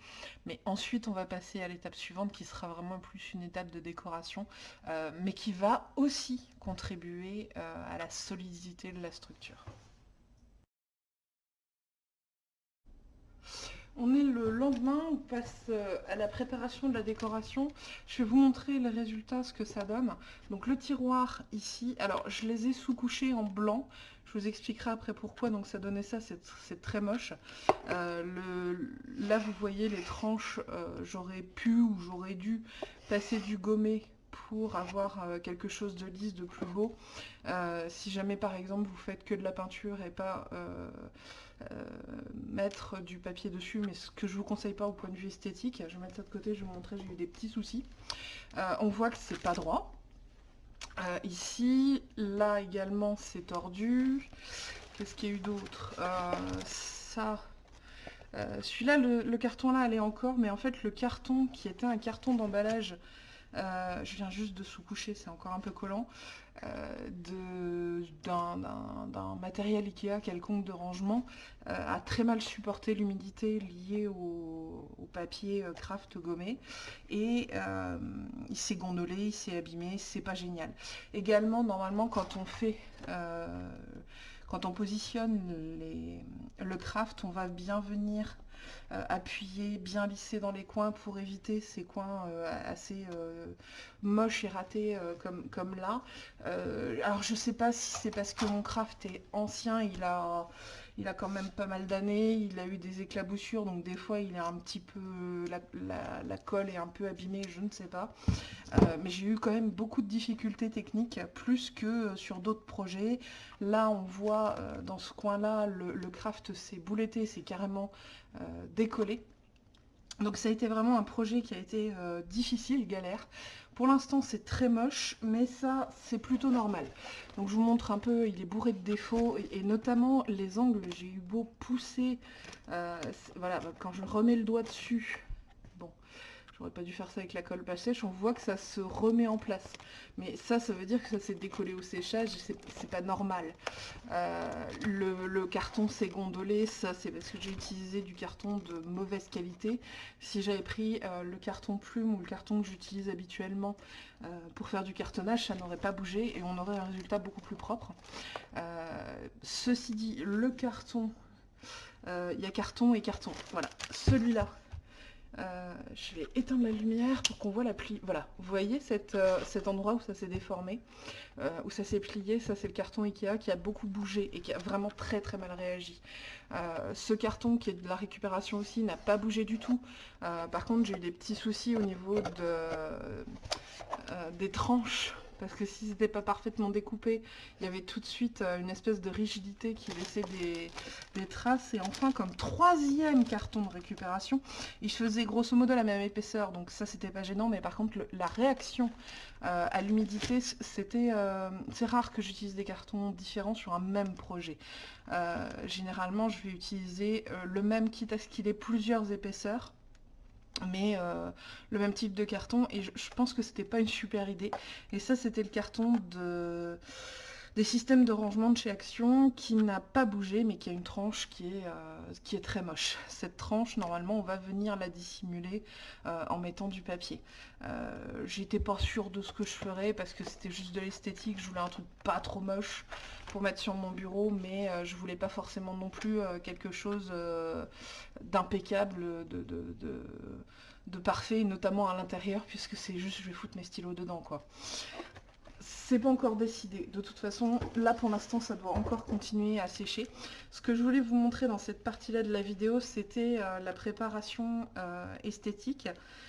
Mais ensuite, on va passer à l'étape suivante qui sera vraiment plus une étape de décoration, euh, mais qui va aussi contribuer à la solidité de la structure. On est le lendemain, on passe euh, à la préparation de la décoration. Je vais vous montrer les résultats, ce que ça donne. Donc le tiroir ici, alors je les ai sous-couchés en blanc. Je vous expliquerai après pourquoi, donc ça donnait ça, c'est très moche. Euh, là vous voyez les tranches, euh, j'aurais pu ou j'aurais dû passer du gommé pour avoir quelque chose de lisse, de plus beau. si jamais par exemple vous faites que de la peinture et pas mettre du papier dessus, mais ce que je vous conseille pas au point de vue esthétique. Je vais mettre ça de côté, je vais vous montrer, j'ai eu des petits soucis. Euh, on voit que c'est pas droit. Euh, ici, là également c'est tordu. Qu'est-ce qu'il y a eu d'autre? Ça, celui-là, le, le, carton là, allait encore, mais en fait le carton qui était un carton d'emballage, je viens juste de sous-coucher, c'est encore un peu collant, euh, d'un matériel Ikea quelconque de rangement euh, a très mal supporté l'humidité liée au, papier euh, craft gommé et il s'est gondolé, il s'est abîmé, c'est pas génial. Également, normalement, quand on fait quand on positionne le craft, on va bien venir euh, appuyer, bien lisser dans les coins pour éviter ces coins euh, assez euh, moches et ratés comme, là. alors je sais pas si c'est parce que mon craft est ancien, il a quand même pas mal d'années, il a eu des éclaboussures, donc des fois il est un petit peu, la, colle est un peu abîmée, je ne sais pas. Mais j'ai eu quand même beaucoup de difficultés techniques, plus que sur d'autres projets. Là on voit dans ce coin-là, le, craft s'est bouletté, c'est carrément euh, décollé. Donc ça a été vraiment un projet qui a été difficile, galère. Pour l'instant, c'est très moche, mais ça, c'est plutôt normal. Donc je vous montre un peu, il est bourré de défauts, et, notamment les angles, j'ai eu beau pousser, euh, voilà, quand je remets le doigt dessus, J'aurais pas dû faire ça avec la colle pas sèche. On voit que ça se remet en place. Mais ça, ça veut dire que ça s'est décollé au séchage. C'est pas normal. Euh, le, carton s'est gondolé. Ça, c'est parce que j'ai utilisé du carton de mauvaise qualité. Si j'avais pris euh, le carton plume ou le carton que j'utilise habituellement euh, pour faire du cartonnage, ça n'aurait pas bougé et on aurait un résultat beaucoup plus propre. ceci dit, le carton... Il y a carton et carton. Voilà. Celui-là, euh, je vais éteindre la lumière pour qu'on voit la plie. Voilà, vous voyez euh, cet endroit où ça s'est déformé, euh, où ça s'est plié, ça c'est le carton Ikea qui a beaucoup bougé et qui a vraiment très très mal réagi. ce carton qui est de la récupération aussi n'a pas bougé du tout. par contre j'ai eu des petits soucis au niveau des tranches parce que si c'était pas parfaitement découpé, il y avait tout de suite euh, une espèce de rigidité qui laissait des, traces. Et enfin, comme troisième carton de récupération, il faisait grosso modo la même épaisseur, donc ça c'était pas gênant, mais par contre la réaction euh, à l'humidité, c'était euh, c'est rare que j'utilise des cartons différents sur un même projet. généralement, je vais utiliser le même quitte à ce qu'il ait plusieurs épaisseurs mais euh, le même type de carton. Et je, pense que c'était pas une super idée. Et ça c'était le carton de des systèmes de rangement de chez Action qui n'a pas bougé mais qui a une tranche qui est, euh, très moche. Cette tranche normalement on va venir la dissimuler euh, en mettant du papier. J'étais pas sûre de ce que je ferais parce que c'était juste de l'esthétique, je voulais un truc pas trop moche pour mettre sur mon bureau mais je voulais pas forcément non plus quelque chose d'impeccable, de, de, parfait, notamment à l'intérieur, puisque c'est juste, je vais foutre mes stylos dedans, quoi. C'est pas encore décidé. De toute façon, là pour l'instant, ça doit encore continuer à sécher. Ce que je voulais vous montrer dans cette partie-là de la vidéo, c'était euh, la préparation euh, esthétique.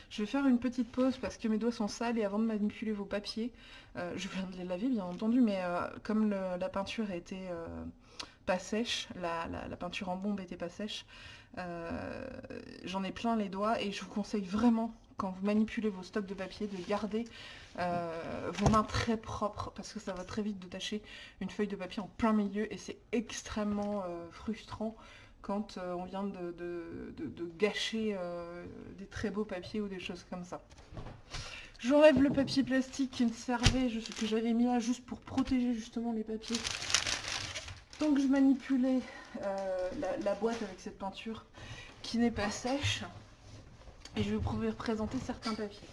Je vais faire une petite pause parce que mes doigts sont sales et avant de manipuler vos papiers, euh, je viens de les laver bien entendu, mais comme la peinture était pas sèche, la, peinture en bombe était pas sèche, j'en ai plein les doigts et je vous conseille vraiment quand vous manipulez vos stocks de papier de garder euh, vos mains très propres parce que ça va très vite de tâcher une feuille de papier en plein milieu et c'est extrêmement euh, frustrant quand on vient de, gâcher des très beaux papiers ou des choses comme ça. J'enlève le papier plastique qui me servait, que j'avais mis là juste pour protéger justement les papiers donc je manipulais euh, la, boîte avec cette peinture qui n'est pas sèche. Et je vais vous représenter certains papiers.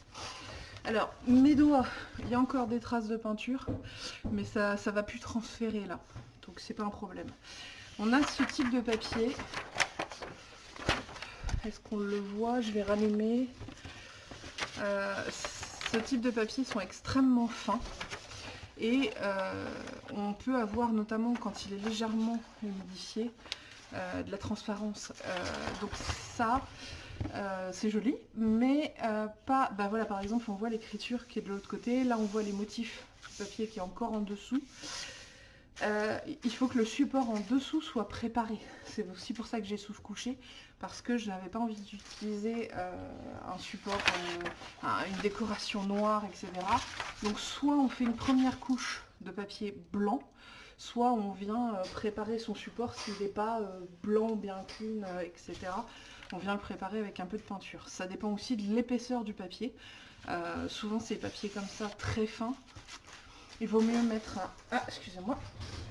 Alors, mes doigts, il y a encore des traces de peinture, mais ça ne va plus transférer là. Donc c'est pas un problème. On a ce type de papier. Est-ce qu'on le voit? Je vais rallumer. Euh, ce type de papier sont extrêmement fins. Et euh, on peut avoir notamment quand il est légèrement humidifié euh, de la transparence. Donc ça, c'est joli, mais pas... Bah voilà, par exemple, on voit l'écriture qui est de l'autre côté. Là, on voit les motifs du papier qui est encore en dessous. il faut que le support en dessous soit préparé. C'est aussi pour ça que j'ai sous-couché parce que je n'avais pas envie d'utiliser euh, un support, euh, une décoration noire, etc. Donc soit on fait une première couche de papier blanc, soit on vient euh, préparer son support s'il n'est pas blanc, bien clean, etc. On vient le préparer avec un peu de peinture. Ça dépend aussi de l'épaisseur du papier. souvent ces papiers comme ça, très fins. Il vaut mieux mettre un... Ah, excusez-moi.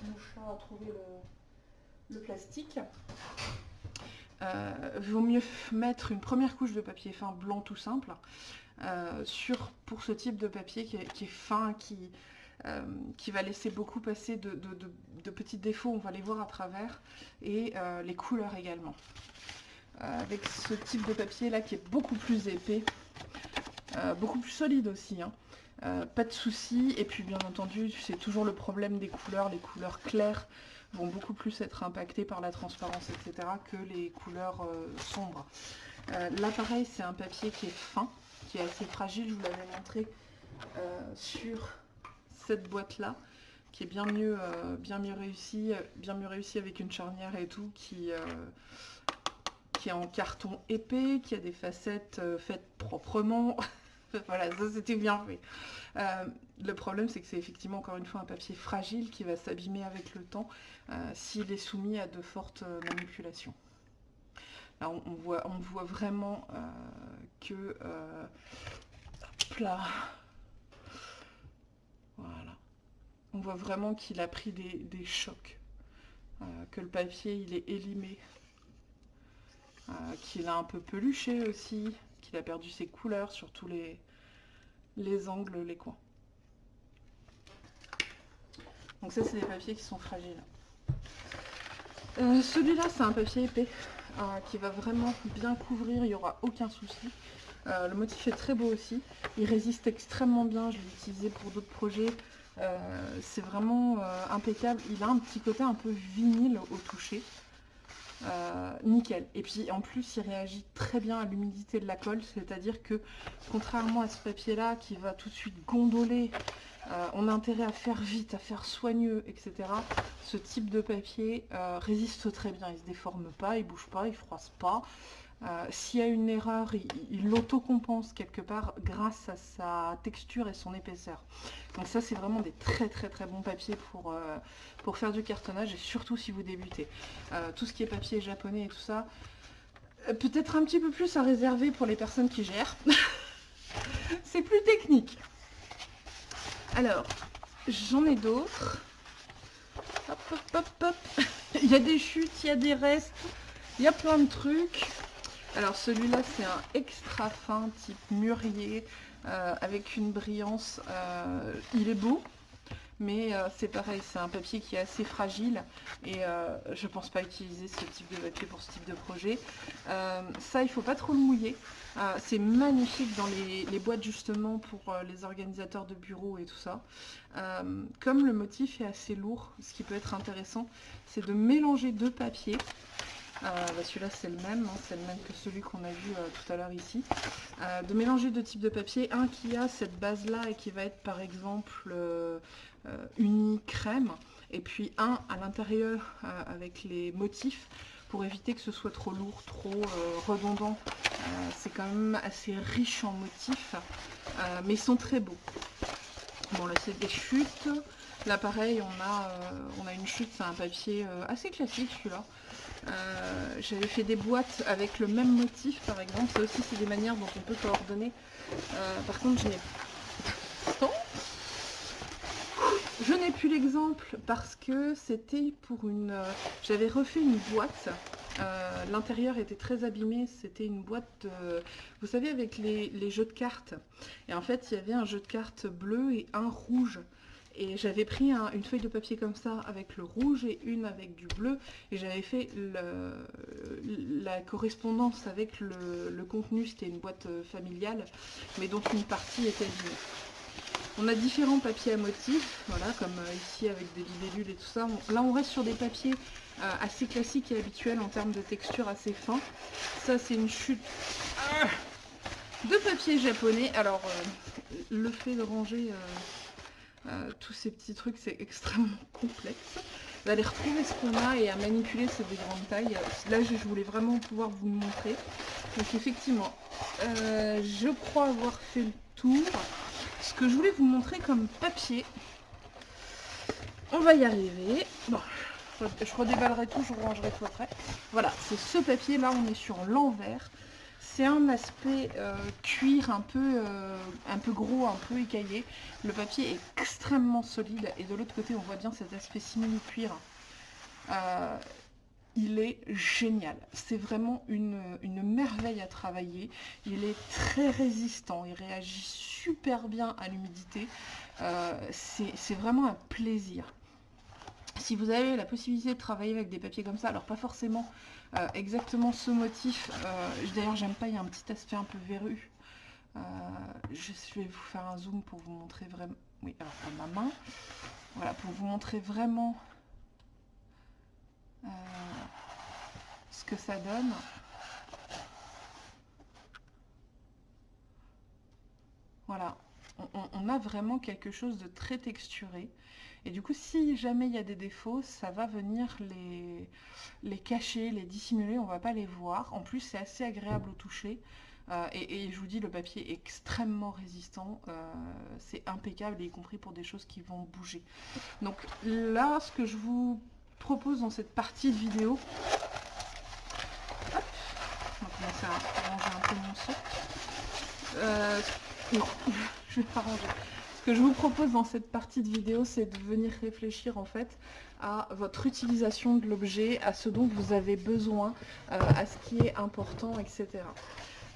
Je vais trouver le plastique. Euh, vaut mieux mettre une première couche de papier fin blanc tout simple euh, pour ce type de papier qui est, fin, euh, qui va laisser beaucoup passer de, petits défauts, on va les voir à travers, et les couleurs également. Avec ce type de papier là qui est beaucoup plus épais, beaucoup plus solide aussi, hein. pas de soucis, et puis bien entendu c'est toujours le problème des couleurs, les couleurs claires vont beaucoup plus être impactés par la transparence, etc. que les couleurs euh, sombres. Euh, là, pareil, c'est un papier qui est fin, qui est assez fragile. Je vous l'avais montré euh, sur cette boîte-là, qui est bien mieux, bien mieux réussi, bien mieux réussi avec une charnière et tout, qui, qui est en carton épais, qui a des facettes faites proprement. voilà, ça c'était bien fait. Euh, le problème, c'est que c'est effectivement encore une fois un papier fragile qui va s'abîmer avec le temps euh, s'il est soumis à de fortes euh, manipulations. Là, on, voit, on voit vraiment que... hop là Voilà. On voit vraiment qu'il a pris des, chocs. que le papier, il est élimé. Qu'il a un peu peluché aussi. Qu'il a perdu ses couleurs sur tous les, les angles, les coins. Donc ça, c'est des papiers qui sont fragiles. Euh, celui-là, c'est un papier épais euh, qui va vraiment bien couvrir, il n'y aura aucun souci. Euh, le motif est très beau aussi. Il résiste extrêmement bien, je l'ai utilisé pour d'autres projets. c'est vraiment impeccable. Il a un petit côté un peu vinyle au toucher. Nickel. Et puis en plus il réagit très bien à l'humidité de la colle, c'est-à-dire que contrairement à ce papier là qui va tout de suite gondoler euh, on a intérêt à faire vite, à faire soigneux, etc. Ce type de papier euh, résiste très bien, il ne se déforme pas, il bouge pas, il froisse pas. Euh, s'il y a une erreur, il, l'autocompense quelque part grâce à sa texture et son épaisseur. Donc ça, c'est vraiment des très très très bons papiers pour, pour faire du cartonnage, et surtout si vous débutez. tout ce qui est papier japonais et tout ça, peut-être un petit peu plus à réserver pour les personnes qui gèrent. c'est plus technique. Alors, j'en ai d'autres. Hop, hop, hop, hop. il y a des chutes, il y a des restes, il y a plein de trucs. Alors celui-là, c'est un extra fin type mûrier euh, avec une brillance. Euh, il est beau, mais euh, c'est pareil, c'est un papier qui est assez fragile et je ne pense pas utiliser ce type de papier pour ce type de projet. ça, il ne faut pas trop le mouiller. C'est magnifique dans les, boîtes justement pour les organisateurs de bureaux et tout ça. Comme le motif est assez lourd, ce qui peut être intéressant, c'est de mélanger deux papiers. Euh, bah, celui-là c'est le même, hein, c'est le même que celui qu'on a vu tout à l'heure ici. de mélanger deux types de papier, un qui a cette base-là et qui va être par exemple uni crème, et puis un à l'intérieur avec les motifs pour éviter que ce soit trop lourd, trop euh, redondant. Euh, c'est quand même assez riche en motifs, euh, mais ils sont très beaux. Bon là c'est des chutes. Là pareil on a, on a une chute, c'est un papier assez classique celui-là. J'avais fait des boîtes avec le même motif par exemple. Ça aussi c'est des manières dont on peut coordonner. par contre je n'ai je n'ai plus l'exemple parce que c'était pour une... Euh, j'avais refait une boîte. Euh, l'intérieur était très abîmé. C'était une boîte, vous savez, avec les, jeux de cartes. Et en fait, il y avait un jeu de cartes bleu et un rouge. Et j'avais pris une feuille de papier comme ça avec le rouge et une avec du bleu. Et j'avais fait la correspondance avec le, contenu. C'était une boîte euh, familiale, mais dont une partie était abîmée. On a différents papiers à motifs, voilà, comme euh, ici avec des libellules et tout ça. là, on reste sur des papiers euh, assez classiques et habituels en termes de texture assez fin. Ça, c'est une chute euh, de papier japonais. Alors, le fait de ranger tous ces petits trucs, c'est extrêmement complexe. D'aller retrouver ce qu'on a et à manipuler, c'est des grandes tailles. Là, je voulais vraiment pouvoir vous montrer. Donc, effectivement, je crois avoir fait le tour ce que je voulais vous montrer comme papier. On va y arriver. Bon, je redéballerai tout, je rangerai tout après. Voilà, c'est ce papier là, on est sur l'envers. C'est un aspect euh, cuir un peu, euh, un peu gros, un peu écaillé. Le papier est extrêmement solide et de l'autre côté on voit bien cet aspect simili-cuir. Euh, il est génial. C'est vraiment une, une, merveille à travailler. Il est très résistant, il réagit super bien à l'humidité. C'est vraiment un plaisir. Si vous avez la possibilité de travailler avec des papiers comme ça, alors pas forcément euh, exactement ce motif, euh, d'ailleurs j'aime pas, il y a un petit aspect un peu verru. je vais vous faire un zoom pour vous montrer vraiment, oui alors ma main, voilà pour vous montrer vraiment ce que ça donne. Voilà, on, a vraiment quelque chose de très texturé. Et du coup, si jamais il y a des défauts, ça va venir les, les cacher, les dissimuler, on va pas les voir. En plus, c'est assez agréable au toucher. Euh, et, je vous dis, le papier est extrêmement résistant. Euh, c'est impeccable, y compris pour des choses qui vont bouger. Donc là, ce que je vous propose dans cette partie de vidéo, mon Euh, non, je vais pas ranger. Ce que je vous propose dans cette partie de vidéo, c'est de venir réfléchir en fait à votre utilisation de l'objet, à ce dont vous avez besoin, euh, à ce qui est important, etc.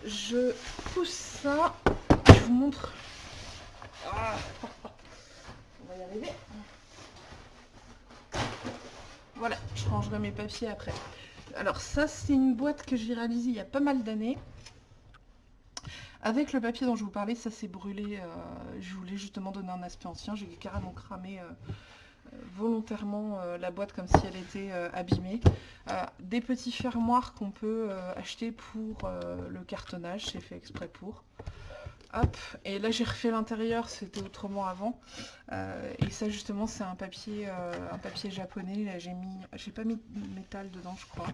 Je pousse ça, je vous montre. Ah, on va y arriver. Voilà, je rangerai mes papiers après. Alors ça, c'est une boîte que j'ai réalisée il y a pas mal d'années. Avec le papier dont je vous parlais, ça s'est brûlé. Euh, je voulais justement donner un aspect ancien. J'ai carrément cramé euh, euh, volontairement la boîte comme si elle était abîmée. des petits fermoirs qu'on peut acheter pour le cartonnage, c'est fait exprès pour. Hop, et là j'ai refait l'intérieur, c'était autrement avant. et ça justement c'est un papier un papier japonais, là j'ai mis. J'ai pas mis de métal dedans je crois.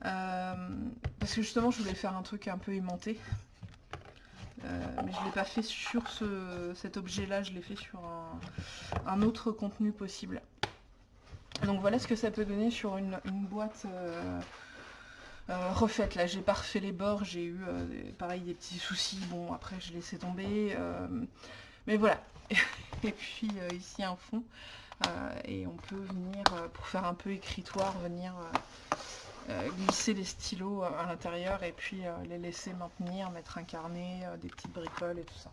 parce que justement je voulais faire un truc un peu aimanté. Euh, mais je ne l'ai pas fait sur cet objet-là, je l'ai fait sur un, autre contenu possible. Donc voilà ce que ça peut donner sur une, boîte euh, euh, refaite. Là, j'ai pas refait les bords, j'ai eu pareil des petits soucis. Bon, après, je laissé tomber. mais voilà. et puis ici un fond. et on peut venir, pour faire un peu écritoire, venir glisser les stylos euh, à l'intérieur et puis euh, les laisser maintenir, mettre un carnet, des petites bricoles et tout ça.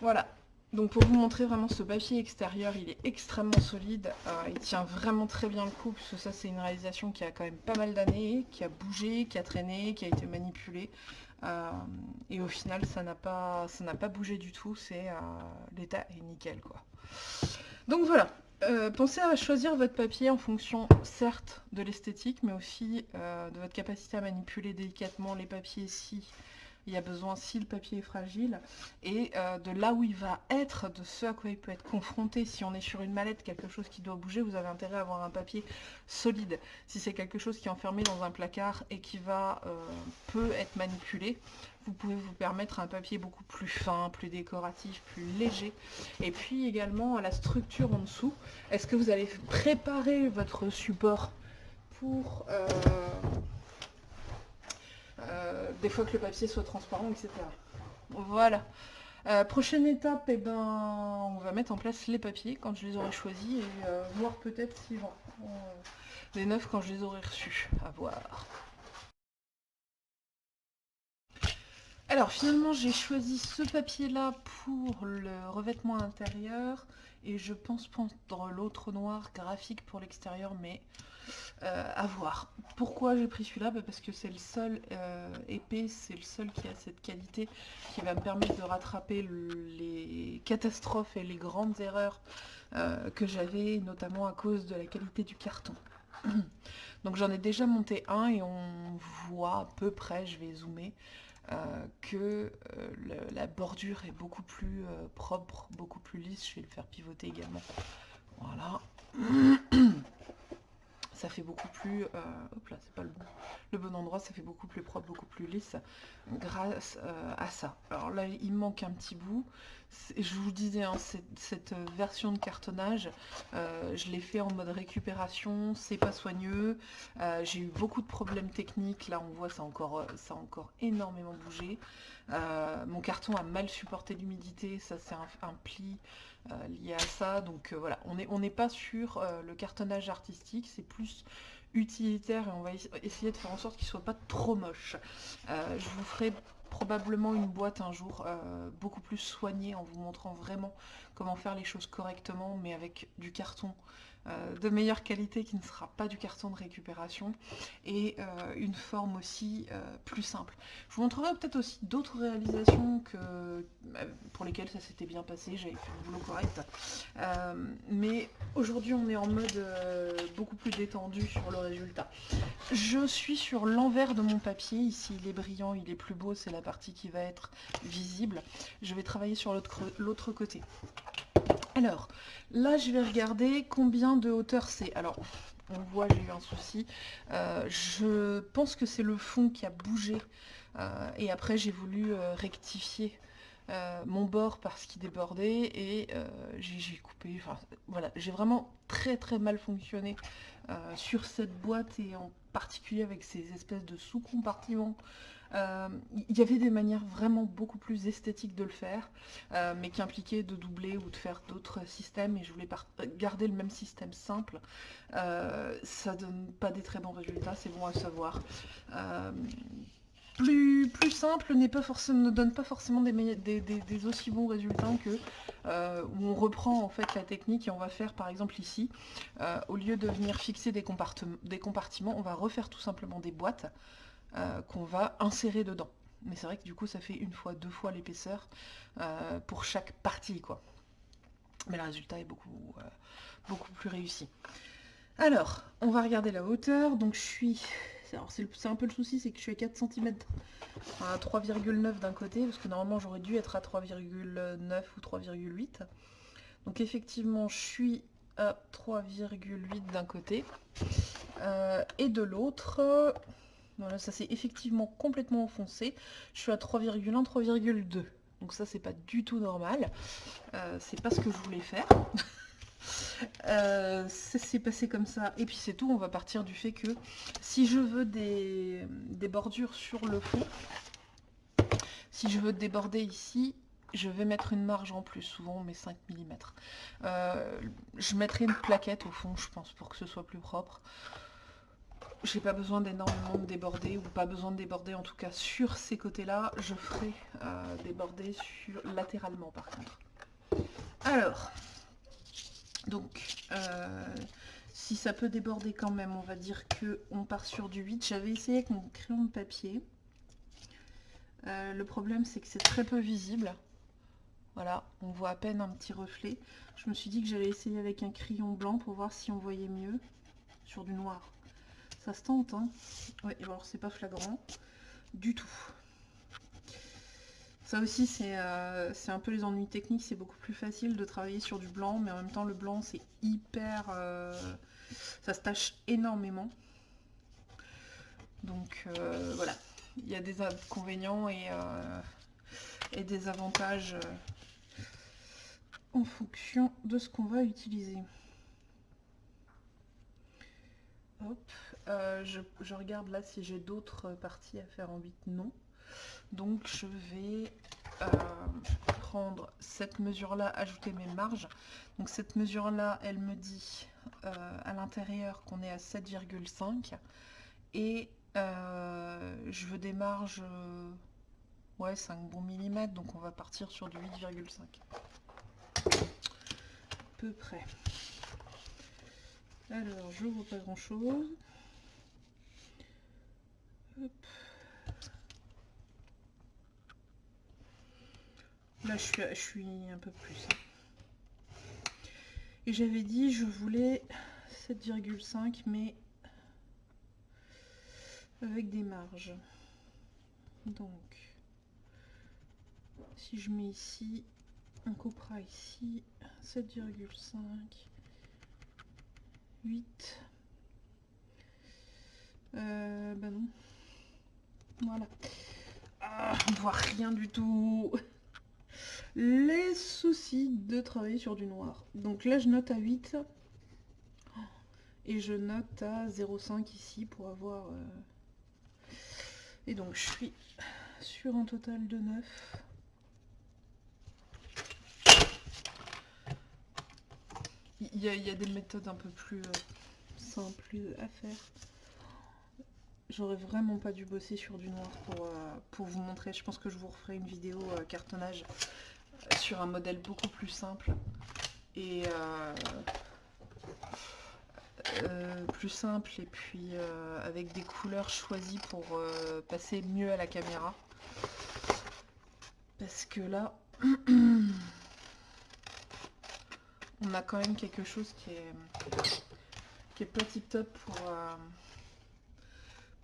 Voilà. Donc pour vous montrer vraiment ce papier extérieur, il est extrêmement solide, il tient vraiment très bien le coup, parce que ça c'est une réalisation qui a quand même pas mal d'années, qui a bougé, qui a traîné, qui a été manipulée, et au final ça n'a pas, pas bougé du tout, c'est l'état est nickel quoi. Donc voilà, euh, pensez à choisir votre papier en fonction, certes, de l'esthétique, mais aussi euh, de votre capacité à manipuler délicatement les papiers si il y a besoin, si le papier est fragile, et euh, de là où il va être, de ce à quoi il peut être confronté. Si on est sur une mallette, quelque chose qui doit bouger, vous avez intérêt à avoir un papier solide. Si c'est quelque chose qui est enfermé dans un placard et qui va peut être manipulé, vous pouvez vous permettre un papier beaucoup plus fin, plus décoratif, plus léger. Et puis également la structure en dessous. Est-ce que vous allez préparer votre support pour euh, euh, des fois que le papier soit transparent, etc. Voilà. Euh, prochaine étape, eh ben, on va mettre en place les papiers quand je les aurai choisis et voir peut-être s'ils vont des neufs quand je les aurai reçus. À voir. Alors finalement j'ai choisi ce papier là pour le revêtement intérieur et je pense prendre l'autre noir graphique pour l'extérieur mais euh, à voir. Pourquoi j'ai pris celui-là bah, Parce que c'est le seul euh, épais, c'est le seul qui a cette qualité qui va me permettre de rattraper les catastrophes et les grandes erreurs euh, que j'avais notamment à cause de la qualité du carton. Donc j'en ai déjà monté un et on voit à peu près, je vais zoomer, euh, que la bordure est beaucoup plus propre, beaucoup plus lisse. Je vais le faire pivoter également. Voilà. ça fait beaucoup plus... hop là, c'est pas le bon, le bon endroit, ça fait beaucoup plus propre, beaucoup plus lisse grâce à ça. Alors là, il manque un petit bout. Je vous disais, hein, cette, version de cartonnage, je l'ai fait en mode récupération, c'est pas soigneux. J'ai eu beaucoup de problèmes techniques. Là, on voit, ça encore, ça a encore énormément bougé. mon carton a mal supporté l'humidité, ça c'est un, pli lié à ça. Donc voilà, on n'est on pas sur le cartonnage artistique, c'est plus utilitaire et on va essayer de faire en sorte qu'il soit pas trop moche. je vous ferai probablement une boîte un jour euh, beaucoup plus soignée en vous montrant vraiment comment faire les choses correctement mais avec du carton euh, de meilleure qualité qui ne sera pas du carton de récupération et euh, une forme aussi euh, plus simple. Je vous montrerai peut-être aussi d'autres réalisations pour lesquelles ça s'était bien passé, j'avais fait le boulot correct. mais aujourd'hui on est en mode beaucoup plus détendu sur le résultat. Je suis sur l'envers de mon papier, ici il est brillant, il est plus beau, c'est la partie qui va être visible. Je vais travailler sur l'autre côté. Alors, là, je vais regarder combien de hauteur c'est. Alors, on voit, j'ai eu un souci. Euh, je pense que c'est le fond qui a bougé. Euh, et après, j'ai voulu euh, rectifier mon bord parce qu'il débordait. Et j'ai coupé. Enfin, voilà, j'ai vraiment très très mal fonctionné sur cette boîte. Et en particulier avec ces espèces de sous-compartiments Il y avait des manières vraiment beaucoup plus esthétiques de le faire, euh, mais qui impliquaient de doubler ou de faire d'autres systèmes, et je voulais par- garder le même système simple. Euh, ça donne pas des très bons résultats, c'est bon à savoir. Euh, plus, simple pas forcément, ne donne pas forcément des, aussi bons résultats que euh, où on reprend en fait la technique et on va faire par exemple ici, euh, au lieu de venir fixer des compartiments, on va refaire tout simplement des boîtes euh, qu'on va insérer dedans. Mais c'est vrai que du coup ça fait une fois, deux fois l'épaisseur euh, pour chaque partie quoi. Mais le résultat est beaucoup, euh, beaucoup plus réussi. Alors, on va regarder la hauteur. Donc je suis... C'est un peu le souci, c'est que je suis à 4 cm à 3,9 d'un côté, parce que normalement j'aurais dû être à 3,9 ou 3,8. Donc effectivement, je suis à 3,8 d'un côté. Et de l'autre, voilà, ça s'est effectivement complètement enfoncé. Je suis à 3,1, 3,2. Donc ça, c'est pas du tout normal. Euh, c'est pas ce que je voulais faire. Euh, ça s'est passé comme ça. Et puis c'est tout, on va partir du fait que si je veux des, bordures sur le fond, si je veux déborder ici, je vais mettre une marge en plus, souvent met 5 mm. je mettrai une plaquette au fond, je pense, pour que ce soit plus propre. J'ai pas besoin d'énormément de déborder, ou pas besoin de déborder en tout cas sur ces côtés-là. Je ferai euh, déborder sur, latéralement par contre. Alors, donc, euh, si ça peut déborder quand même, on va dire que on part sur du 8. J'avais essayé avec mon crayon de papier. Euh, le problème, c'est que c'est très peu visible. Voilà, on voit à peine un petit reflet. Je me suis dit que j'allais essayer avec un crayon blanc pour voir si on voyait mieux sur du noir. Ça se tente, hein Oui, alors c'est pas flagrant du tout. Ça aussi, c'est euh, un peu les ennuis techniques. C'est beaucoup plus facile de travailler sur du blanc, mais en même temps, le blanc, c'est hyper... euh, ça se tâche énormément. Donc, euh, voilà. Il y a des inconvénients et, euh, et des avantages en fonction de ce qu'on va utiliser. Hop. Euh, je, je regarde là si j'ai d'autres parties à faire en 8. Non. Donc je vais euh, prendre cette mesure-là, ajouter mes marges. Donc cette mesure-là, elle me dit euh, à l'intérieur qu'on est à 7,5. Et je veux des marges, ouais, 5 bons millimètres. Donc on va partir sur du 8,5. Peu près. Alors, j'ouvre pas grand chose. Là, je suis, je suis un peu plus. hein. Et j'avais dit, je voulais 7,5, mais avec des marges. Donc, si je mets ici, on coupera ici 7,5. 8. Euh, bah non. Voilà. Ah, on voit rien du tout. Les soucis de travailler sur du noir. Donc là, je note à 8. Et je note à 0,5 ici pour avoir... euh, Et donc, je suis sur un total de 9. Il y, a, il y a des méthodes un peu plus euh, simples à faire. J'aurais vraiment pas dû bosser sur du noir pour, euh, pour vous montrer. Je pense que je vous referai une vidéo euh, cartonnage euh, sur un modèle beaucoup plus simple et plus simple et puis avec des couleurs choisies pour passer mieux à la caméra. Parce que là, on a quand même quelque chose qui est, qui est pas tip top pour,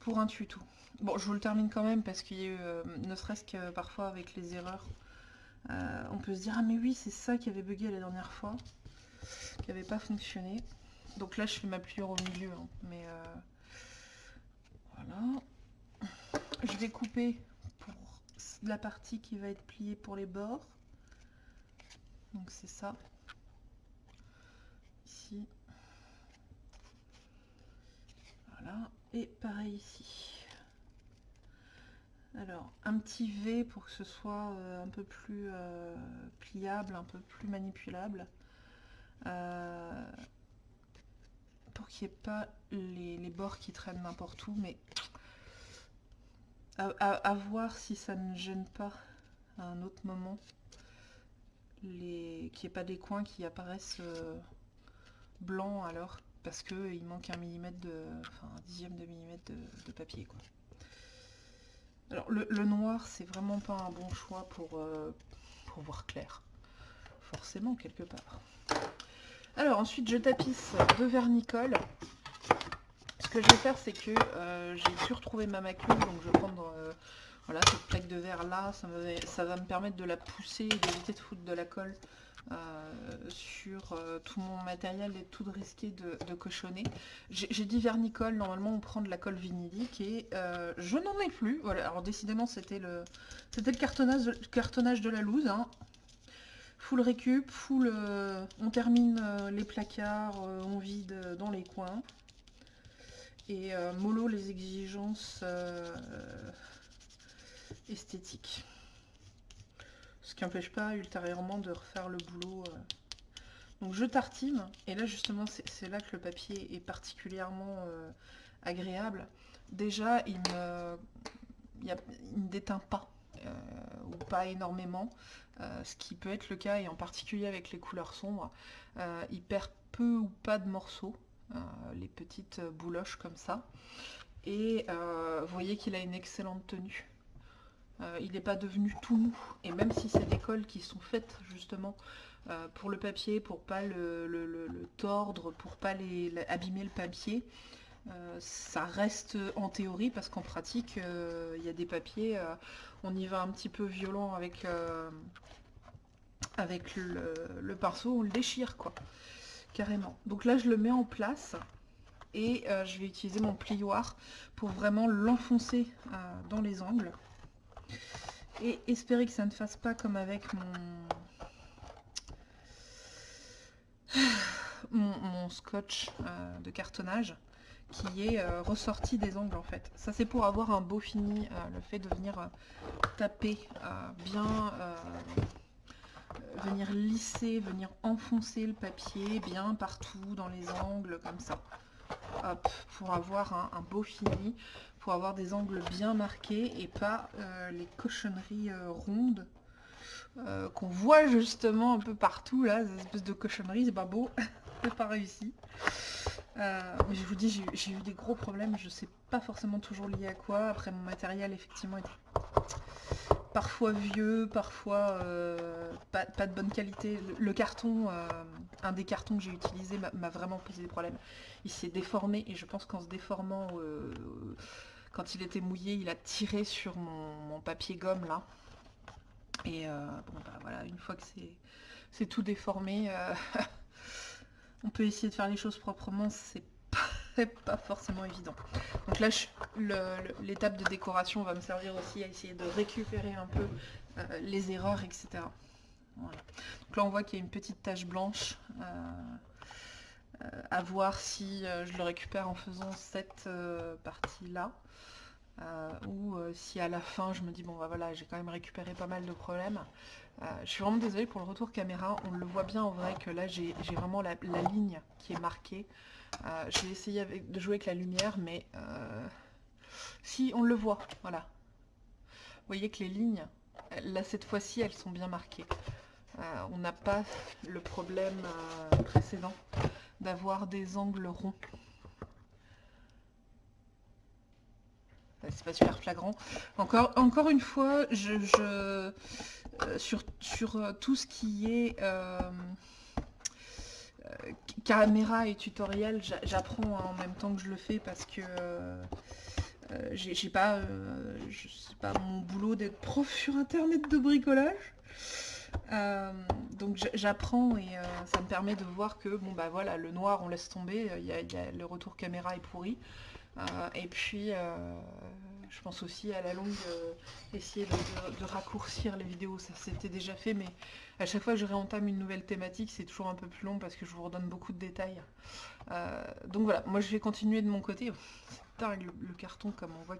pour un tuto. Bon, je vous le termine quand même parce qu'il y a eu, euh, ne serait-ce que parfois avec les erreurs, euh, on peut se dire ah mais oui c'est ça qui avait bugué la dernière fois, qui n'avait pas fonctionné. Donc là je fais ma pliure au milieu, hein, mais euh, voilà. Je vais couper pour la partie qui va être pliée pour les bords. Donc c'est ça. Ici. Voilà. Et pareil ici. Alors, un petit V pour que ce soit un peu plus pliable, un peu plus manipulable. pour qu'il n'y ait pas les, bords qui traînent n'importe où, mais à, voir si ça ne gêne pas à un autre moment les qu'il n'y ait pas des coins qui apparaissent euh, blancs alors parce qu'il manque un millimètre de enfin un dixième de millimètre de, papier alors le, noir c'est vraiment pas un bon choix pour, euh, pour voir clair. Forcément quelque part. Alors ensuite je tapisse de vernicole ce que je vais faire c'est que euh, j'ai pu retrouver ma macule donc je vais prendre voilà, cette plaque de verre là, ça, va me permettre de la pousser et d'éviter de foutre de la colle euh, sur euh, tout mon matériel et tout de risquer de, cochonner. J'ai dit vernicole, normalement on prend de la colle vinylique et euh, je n'en ai plus. Voilà, alors décidément c'était le, le cartonnage, cartonnage de la loose. Hein. Full récup, full, on termine les placards, on vide dans les coins. Et mollo les exigences esthétique. Ce qui n'empêche pas ultérieurement de refaire le boulot. Euh. Donc je tartine, et là justement c'est là que le papier est particulièrement euh, agréable. Déjà il ne, déteint pas, euh, ou pas énormément, ce qui peut être le cas, et en particulier avec les couleurs sombres. il perd peu ou pas de morceaux, les petites bouloches comme ça. Et vous voyez qu'il a une excellente tenue. Euh, il n'est pas devenu tout mou. Et même si c'est des colles qui sont faites justement euh, pour le papier, pour pas le, tordre, pour pas les, abîmer le papier, euh, ça reste en théorie parce qu'en pratique, il y a des papiers, on y va un petit peu violent avec, avec le, pinceau, on le déchire quoi, carrément. Donc là je le mets en place et je vais utiliser mon plioir pour vraiment l'enfoncer dans les angles. Et espérer que ça ne fasse pas comme avec mon, scotch euh, de cartonnage qui est euh, ressorti des angles en fait. Ça c'est pour avoir un beau fini, euh, le fait de venir taper bien, venir lisser, venir enfoncer le papier bien partout dans les angles comme ça. Hop, pour avoir un beau fini pour avoir des angles bien marqués et pas euh, les cochonneries euh, rondes euh, qu'on voit justement un peu partout là, ces espèces de cochonneries, c'est pas beau, c'est pas réussi. mais je vous dis, j'ai eu des gros problèmes, je sais pas forcément toujours lié à quoi. Après mon matériel effectivement est parfois vieux, parfois pas, de bonne qualité. Le, carton, un des cartons que j'ai utilisé m'a vraiment posé des problèmes. Il s'est déformé et je pense qu'en se déformant quand il était mouillé, il a tiré sur mon, papier gomme là. Et euh, bon bah voilà, une fois que c'est tout déformé, euh, on peut essayer de faire les choses proprement, c'est pas, forcément évident. Donc là, l'étape de décoration va me servir aussi à essayer de récupérer un peu euh, les erreurs, etc. Donc là, on voit qu'il y a une petite tache blanche. à voir si je le récupère en faisant cette partie-là. Euh, ou euh, si à la fin je me dis bon bah voilà j'ai quand même récupéré pas mal de problèmes. Euh, je suis vraiment désolée pour le retour caméra. On le voit bien en vrai que là j'ai vraiment la, ligne qui est marquée. Je vais essayer de jouer avec la lumière mais si on le voit voilà. Vous voyez que les lignes là cette fois-ci elles sont bien marquées. On n'a pas le problème précédent d'avoir des angles ronds c'est pas super flagrant. Encore, encore une fois, euh, sur, euh, tout ce qui est euh, caméra et tutoriel, j'apprends en même temps que je le fais parce que j'ai pas, pas mon boulot d'être prof sur internet de bricolage. donc j'apprends et ça me permet de voir que bon bah voilà le noir on laisse tomber, y, a, le retour caméra est pourri. Et puis je pense aussi à la longue euh, essayer de, raccourcir les vidéos, ça s'était déjà fait, mais à chaque fois que je réentame une nouvelle thématique, c'est toujours un peu plus long parce que je vous redonne beaucoup de détails. Euh, donc voilà, moi je vais continuer de mon côté. C'est dingue le, carton comme on voit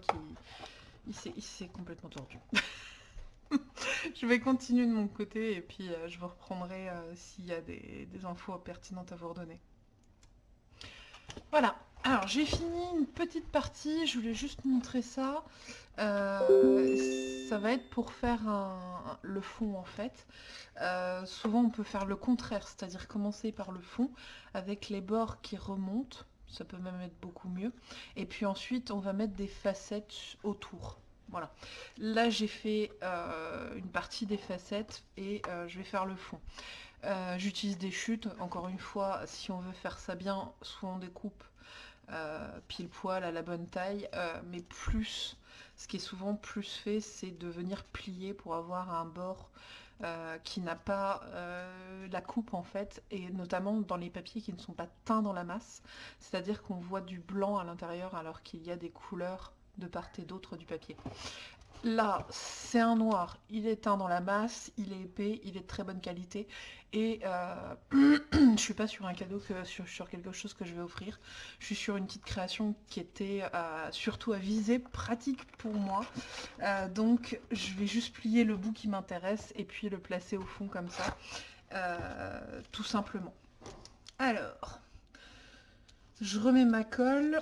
il s'est complètement tordu. je vais continuer de mon côté et puis je vous reprendrai s'il y a des infos pertinentes à vous redonner. Voilà, alors j'ai fini une petite partie, je voulais juste montrer ça. Euh, ça va être pour faire le fond en fait. Euh, souvent on peut faire le contraire, c'est-à-dire commencer par le fond avec les bords qui remontent, ça peut même être beaucoup mieux. Et puis ensuite on va mettre des facettes autour. Voilà. Là j'ai fait euh, une partie des facettes et je vais faire le fond. J'utilise des chutes, encore une fois, si on veut faire ça bien, soit on découpe pile poil à la bonne taille, mais plus ce qui est souvent plus fait, c'est de venir plier pour avoir un bord euh, qui n'a pas euh, la coupe en fait, et notamment dans les papiers qui ne sont pas teints dans la masse, c'est-à-dire qu'on voit du blanc à l'intérieur alors qu'il y a des couleurs de part et d'autre du papier. Là, c'est un noir, il est teint dans la masse, il est épais, il est de très bonne qualité, et euh, je suis pas sur un cadeau, que sur, quelque chose que je vais offrir. Je suis sur une petite création qui était euh, surtout à viser pratique pour moi. Euh, donc, je vais juste plier le bout qui m'intéresse, et puis le placer au fond comme ça, tout simplement. Alors, je remets ma colle.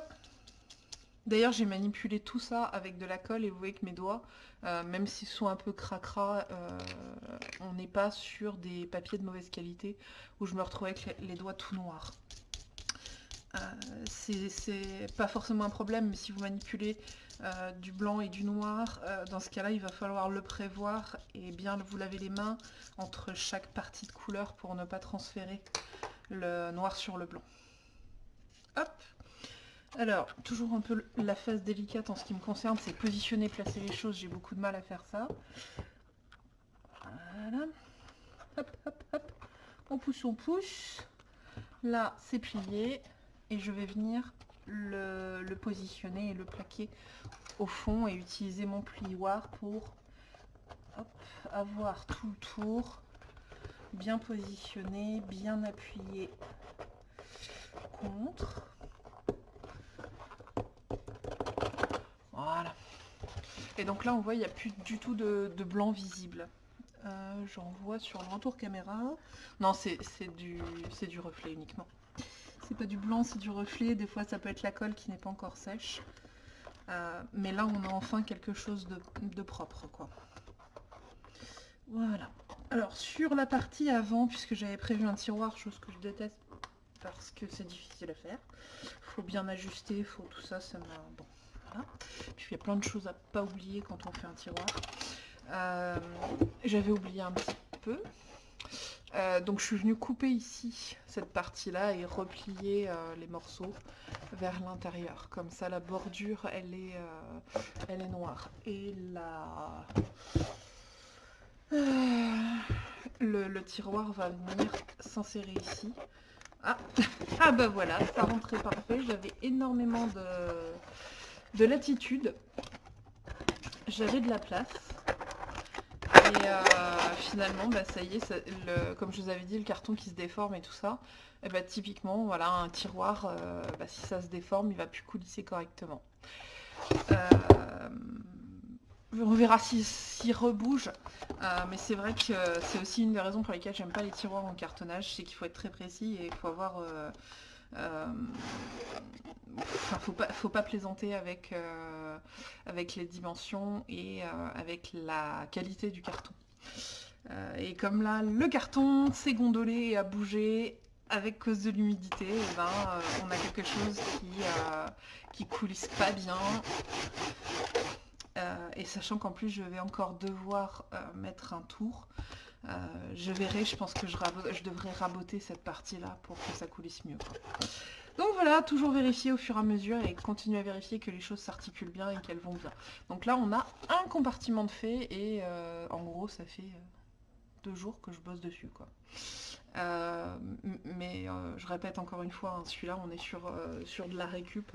D'ailleurs, j'ai manipulé tout ça avec de la colle et vous voyez que mes doigts, euh, même s'ils sont un peu cracra, euh, on n'est pas sur des papiers de mauvaise qualité où je me retrouvais avec les, doigts tout noirs. Euh, c'est pas forcément un problème, mais si vous manipulez du blanc et du noir, dans ce cas-là, il va falloir le prévoir et bien vous laver les mains entre chaque partie de couleur pour ne pas transférer le noir sur le blanc. Alors, toujours un peu la phase délicate en ce qui me concerne, c'est positionner, placer les choses. J'ai beaucoup de mal à faire ça. Voilà. Hop, hop, hop. On pousse, on pousse. Là, c'est plié. Et je vais venir le, positionner et le plaquer au fond et utiliser mon plioir pour avoir tout le tour bien positionné, bien appuyé contre. Voilà. Et donc là, on voit, il n'y a plus du tout de, blanc visible. Euh, j'en vois sur le retour caméra. Non, c'est du, reflet uniquement. C'est pas du blanc, c'est du reflet. Des fois, ça peut être la colle qui n'est pas encore sèche. Euh, mais là, on a enfin quelque chose de, propre, quoi. Voilà. Alors, sur la partie avant, puisque j'avais prévu un tiroir, chose que je déteste parce que c'est difficile à faire. Faut bien ajuster, faut tout ça, ça m'a... Bon. Puis il y a plein de choses à pas oublier quand on fait un tiroir. Euh, j'avais oublié un petit peu. Euh, donc je suis venue couper ici cette partie-là et replier euh, les morceaux vers l'intérieur. Comme ça la bordure elle est, elle est noire. Et la... Le, tiroir va venir s'insérer ici. Ah. ah bah voilà, ça rentrait parfait. J'avais énormément de de latitude. J'avais de la place. Et euh, finalement, bah, ça y est, comme je vous avais dit, le carton qui se déforme et tout ça, et eh bah, typiquement, voilà, un tiroir, euh, bah, si ça se déforme, il va plus coulisser correctement. Euh, on verra s'il si, rebouge, mais c'est vrai que c'est aussi une des raisons pour lesquelles j'aime pas les tiroirs en cartonnage, c'est qu'il faut être très précis et il faut avoir euh, faut pas, plaisanter avec, euh, les dimensions et euh, avec la qualité du carton. et comme là, le carton s'est gondolé et a bougé avec cause de l'humidité, eh ben, on a quelque chose qui coulisse pas bien. et sachant qu'en plus je vais encore devoir mettre un tour, euh, je verrai, je pense que je, devrais raboter cette partie-là pour que ça coulisse mieux. Donc voilà, toujours vérifier au fur et à mesure et continuer à vérifier que les choses s'articulent bien et qu'elles vont bien. Donc là, on a un compartiment de fait et euh, en gros, ça fait euh, deux jours que je bosse dessus. mais je répète encore une fois, hein, celui-là, on est sur, sur de la récup.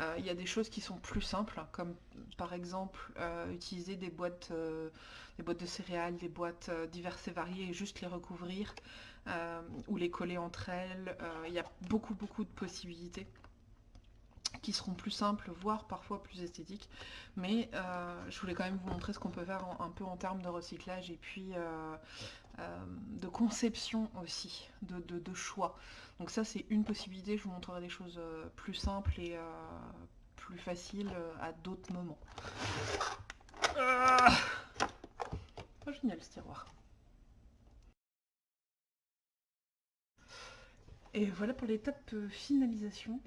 Euh, il y a des choses qui sont plus simples, comme par exemple euh, utiliser des boîtes, euh, des boîtes de céréales, des boîtes diverses et variées et juste les recouvrir ou les coller entre elles. Il y a beaucoup beaucoup de possibilités. Qui seront plus simples, voire parfois plus esthétiques. Mais euh, je voulais quand même vous montrer ce qu'on peut faire un peu en termes de recyclage et puis euh, euh, de conception aussi, de, choix. Donc ça c'est une possibilité, je vous montrerai des choses plus simples et plus faciles à d'autres moments. Ah oh, génial ce tiroir. Et voilà pour l'étape finalisation.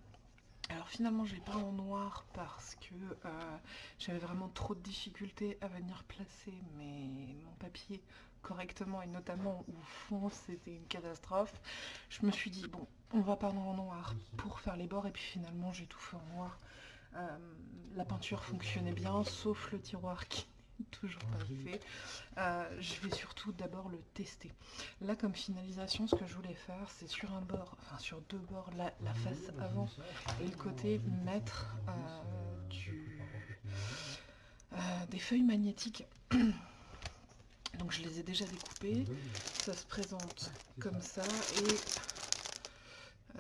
Alors finalement l'ai pas en noir parce que euh, j'avais vraiment trop de difficultés à venir placer mes, mon papier correctement et notamment au fond c'était une catastrophe. Je me suis dit bon on va pas en noir pour faire les bords et puis finalement j'ai tout fait en noir. Euh, la peinture fonctionnait bien sauf le tiroir qui toujours pas fait. Euh, je vais surtout d'abord le tester. Là, comme finalisation, ce que je voulais faire, c'est sur un bord, enfin sur deux bords, la, face avant et le côté, mettre euh, du, euh, des feuilles magnétiques. Donc je les ai déjà découpées. Ça se présente comme ça et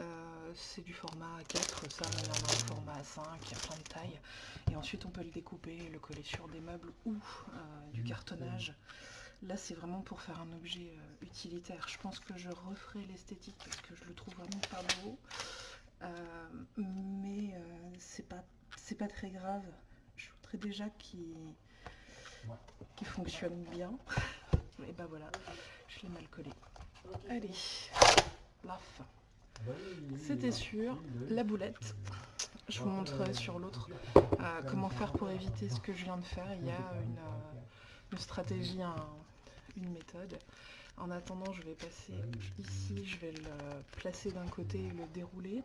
c'est du format A4, ça, il y en a un format A5, il y a plein de tailles. Et ensuite, on peut le découper, le coller sur des meubles ou euh, du cartonnage. Là, c'est vraiment pour faire un objet euh, utilitaire. Je pense que je referai l'esthétique parce que je le trouve vraiment pas beau. Euh, mais c'est pas, pas très grave. Je voudrais déjà qu'il fonctionne bien. Et ben voilà, je l'ai mal collé. Allez, la fin. C'était sûr, la boulette. Je vous montrerai sur l'autre euh, comment faire pour éviter ce que je viens de faire. Il y a une, euh, stratégie, une méthode. En attendant, je vais passer ici, je vais le placer d'un côté et le dérouler.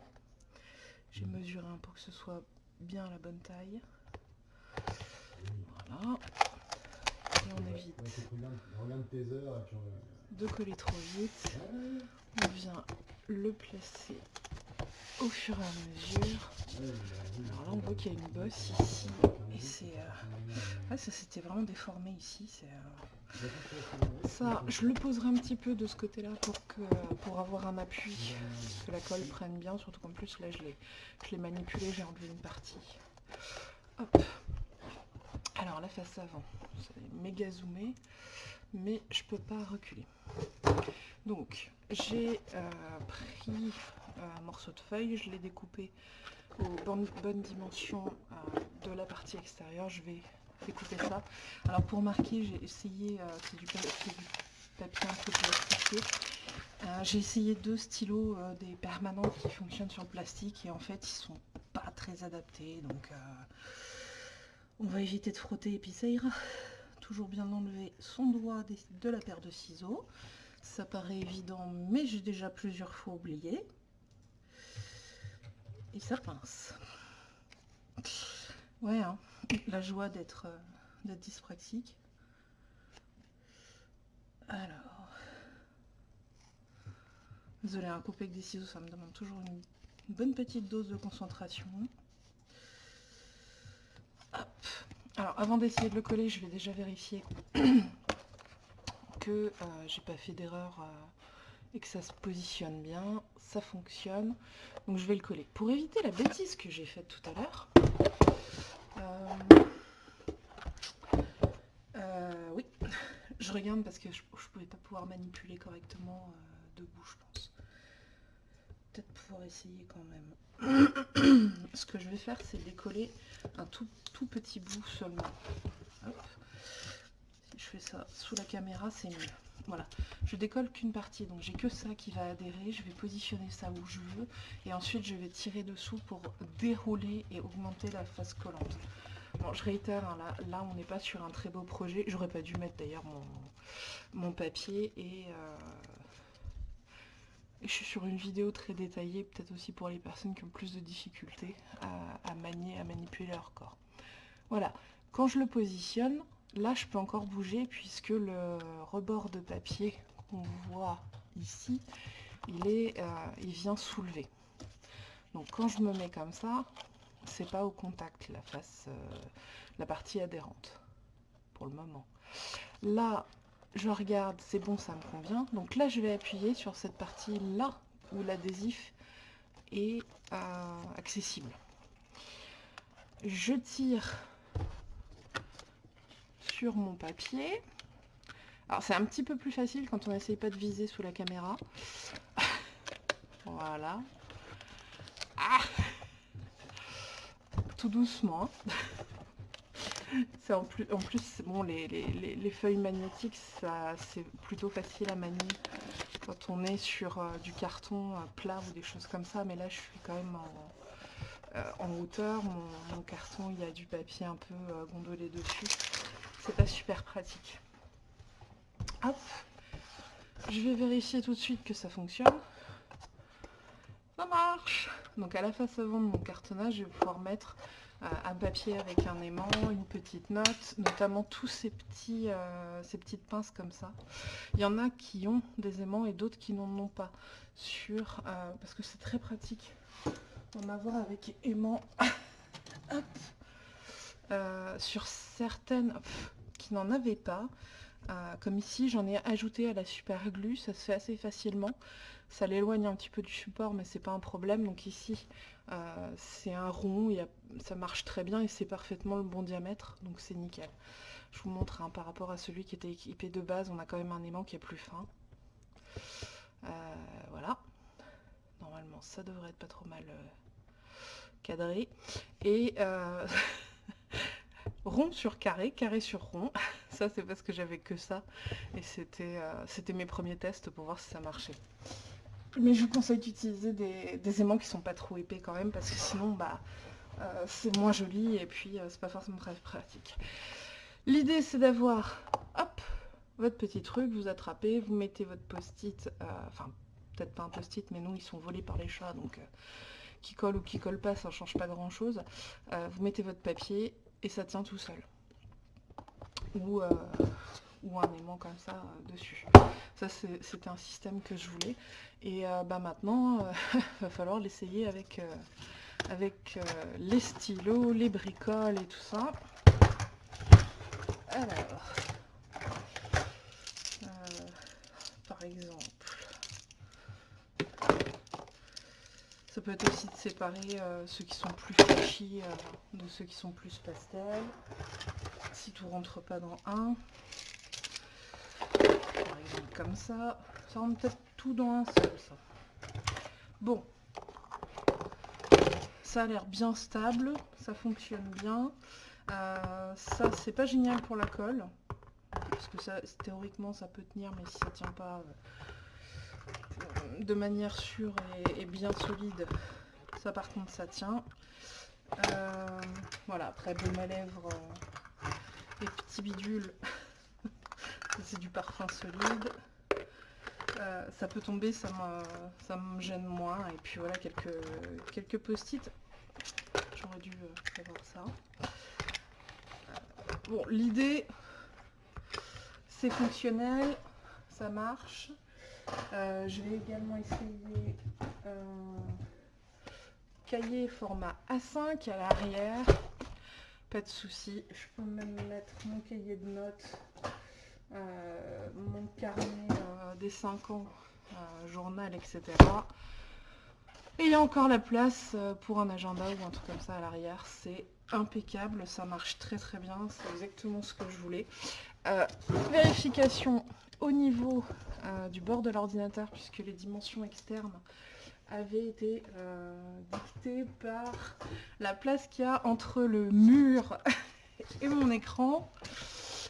J'ai mesuré un pour que ce soit bien la bonne taille. Voilà. Et on évite de coller trop vite. On vient le placer au fur et à mesure. Alors là on voit qu'il y a une bosse ici et c'est... Euh, ça s'était vraiment déformé ici. Euh, ça, je le poserai un petit peu de ce côté là pour, pour avoir un appui, que la colle prenne bien, surtout qu'en plus là je l'ai manipulé, j'ai enlevé une partie. Hop. Alors la face avant, c'est méga zoomé, mais je peux pas reculer. Donc, j'ai euh, pris euh, un morceau de feuille, je l'ai découpé aux bonnes, dimensions euh, de la partie extérieure. Je vais découper ça. Alors pour marquer, j'ai essayé, c'est du, papier un peu plastifié. j'ai essayé deux stylos, des permanents qui fonctionnent sur le plastique et en fait ils sont pas très adaptés. Donc on va éviter de frotter et. Toujours bien enlever son doigt de la paire de ciseaux. Ça paraît évident, mais j'ai déjà plusieurs fois oublié. Et ça pince. Ouais, hein, la joie d'être euh, dyspraxique. Alors. Désolé, un couper avec des ciseaux, ça me demande toujours une bonne petite dose de concentration. Hop. Alors, avant d'essayer de le coller, je vais déjà vérifier que euh, j'ai pas fait d'erreur euh, et que ça se positionne bien, ça fonctionne. Donc je vais le coller. Pour éviter la bêtise que j'ai faite tout à l'heure, euh, oui, je regarde parce que je, je pouvais pas pouvoir manipuler correctement debout, je pense. Peut-être pouvoir essayer quand même. Ce que je vais faire, c'est décoller un tout, tout petit bout seulement. Hop je fais ça sous la caméra, c'est mieux. Voilà, je décolle qu'une partie, donc j'ai que ça qui va adhérer, je vais positionner ça où je veux, et ensuite je vais tirer dessous pour dérouler et augmenter la face collante. Bon, je réitère, hein, là, là on n'est pas sur un très beau projet, j'aurais pas dû mettre d'ailleurs mon, mon, papier, et, euh, je suis sur une vidéo très détaillée, peut-être aussi pour les personnes qui ont plus de difficultés à, manier, à manipuler leur corps. Voilà, quand je le positionne, Là, je peux encore bouger puisque le rebord de papier qu'on voit ici, il, euh, vient soulever. Donc quand je me mets comme ça, c'est pas au contact la face, euh, la partie adhérente pour le moment. Là, je regarde, c'est bon, ça me convient. Donc là, je vais appuyer sur cette partie là où l'adhésif est euh, accessible. je tire sur mon papier. Alors c'est un petit peu plus facile quand on n'essaye pas de viser sous la caméra. voilà. Ah Tout doucement. c'est en plus, en plus bon, les, les, feuilles magnétiques, c'est plutôt facile à manier quand on est sur euh, du carton euh, plat ou des choses comme ça. Mais là, je suis quand même en, euh, hauteur. Mon, carton, il y a du papier un peu gondolé dessus. C'est pas super pratique. Hop, je vais vérifier tout de suite que ça fonctionne. Ça marche Donc à la face avant de mon cartonnage, je vais pouvoir mettre un papier avec un aimant, une petite note, notamment tous ces, petits, euh, ces petites pinces comme ça. Il y en a qui ont des aimants et d'autres qui n'en ont pas. Sur, euh, parce que c'est très pratique d'en avoir avec aimant. sur certaines qui n'en avaient pas, comme ici, j'en ai ajouté à la super glue, ça se fait assez facilement. Ça l'éloigne un petit peu du support, mais c'est pas un problème. Donc ici, euh, c'est un rond, ça marche très bien et c'est parfaitement le bon diamètre, donc c'est nickel. Je vous montre hein, par rapport à celui qui était équipé de base, on a quand même un aimant qui est plus fin. Euh, voilà. Normalement, ça devrait être pas trop mal euh, cadré. Et rond sur carré, carré sur rond. ça, c'est parce que j'avais que ça. Et c'était mes premiers tests pour voir si ça marchait. Mais je vous conseille d'utiliser des, aimants qui sont pas trop épais quand même, parce que sinon, bah, euh, c'est moins joli et puis euh, c'est pas forcément très pratique. L'idée, c'est d'avoir, hop, votre petit truc, vous attrapez, vous mettez votre post-it, euh, enfin, peut-être pas un post-it, mais non, ils sont volés par les chats, donc qui colle ou qui colle pas, ça change pas grand-chose. vous mettez votre papier et ça tient tout seul. Ou ou un aimant comme ça euh, dessus. Ça, c'était un système que je voulais. Et euh, bah, maintenant, il euh, va falloir l'essayer avec, avec les stylos, les bricoles et tout ça. Alors, par exemple, ça peut être aussi de séparer ceux qui sont plus flashy de ceux qui sont plus pastels. Si tout rentre pas dans un comme ça. Ça rentre peut-être tout dans un seul, ça. Bon. Ça a l'air bien stable, ça fonctionne bien. Euh, ça, c'est pas génial pour la colle. Parce que ça, théoriquement, ça peut tenir, mais si ça tient pas euh, de manière sûre et, bien solide, ça par contre, ça tient. Euh, voilà, après, baume à lèvres et petits bidules. c'est du parfum solide. Euh, ça peut tomber, ça me, gêne moins. Et puis voilà, quelques, quelques post-it. J'aurais dû euh, avoir ça. Euh, bon, l'idée, c'est fonctionnel, ça marche. je vais également essayer un cahier format A5 à l'arrière. Pas de souci, je peux même mettre mon cahier de notes mon carnet euh, des 5 ans, euh, journal, etc. Et il y a encore la place pour un agenda ou un truc comme ça à l'arrière. C'est impeccable, ça marche très très bien, c'est exactement ce que je voulais. vérification au niveau du bord de l'ordinateur, puisque les dimensions externes avaient été dictées par la place qu'il y a entre le mur et mon écran.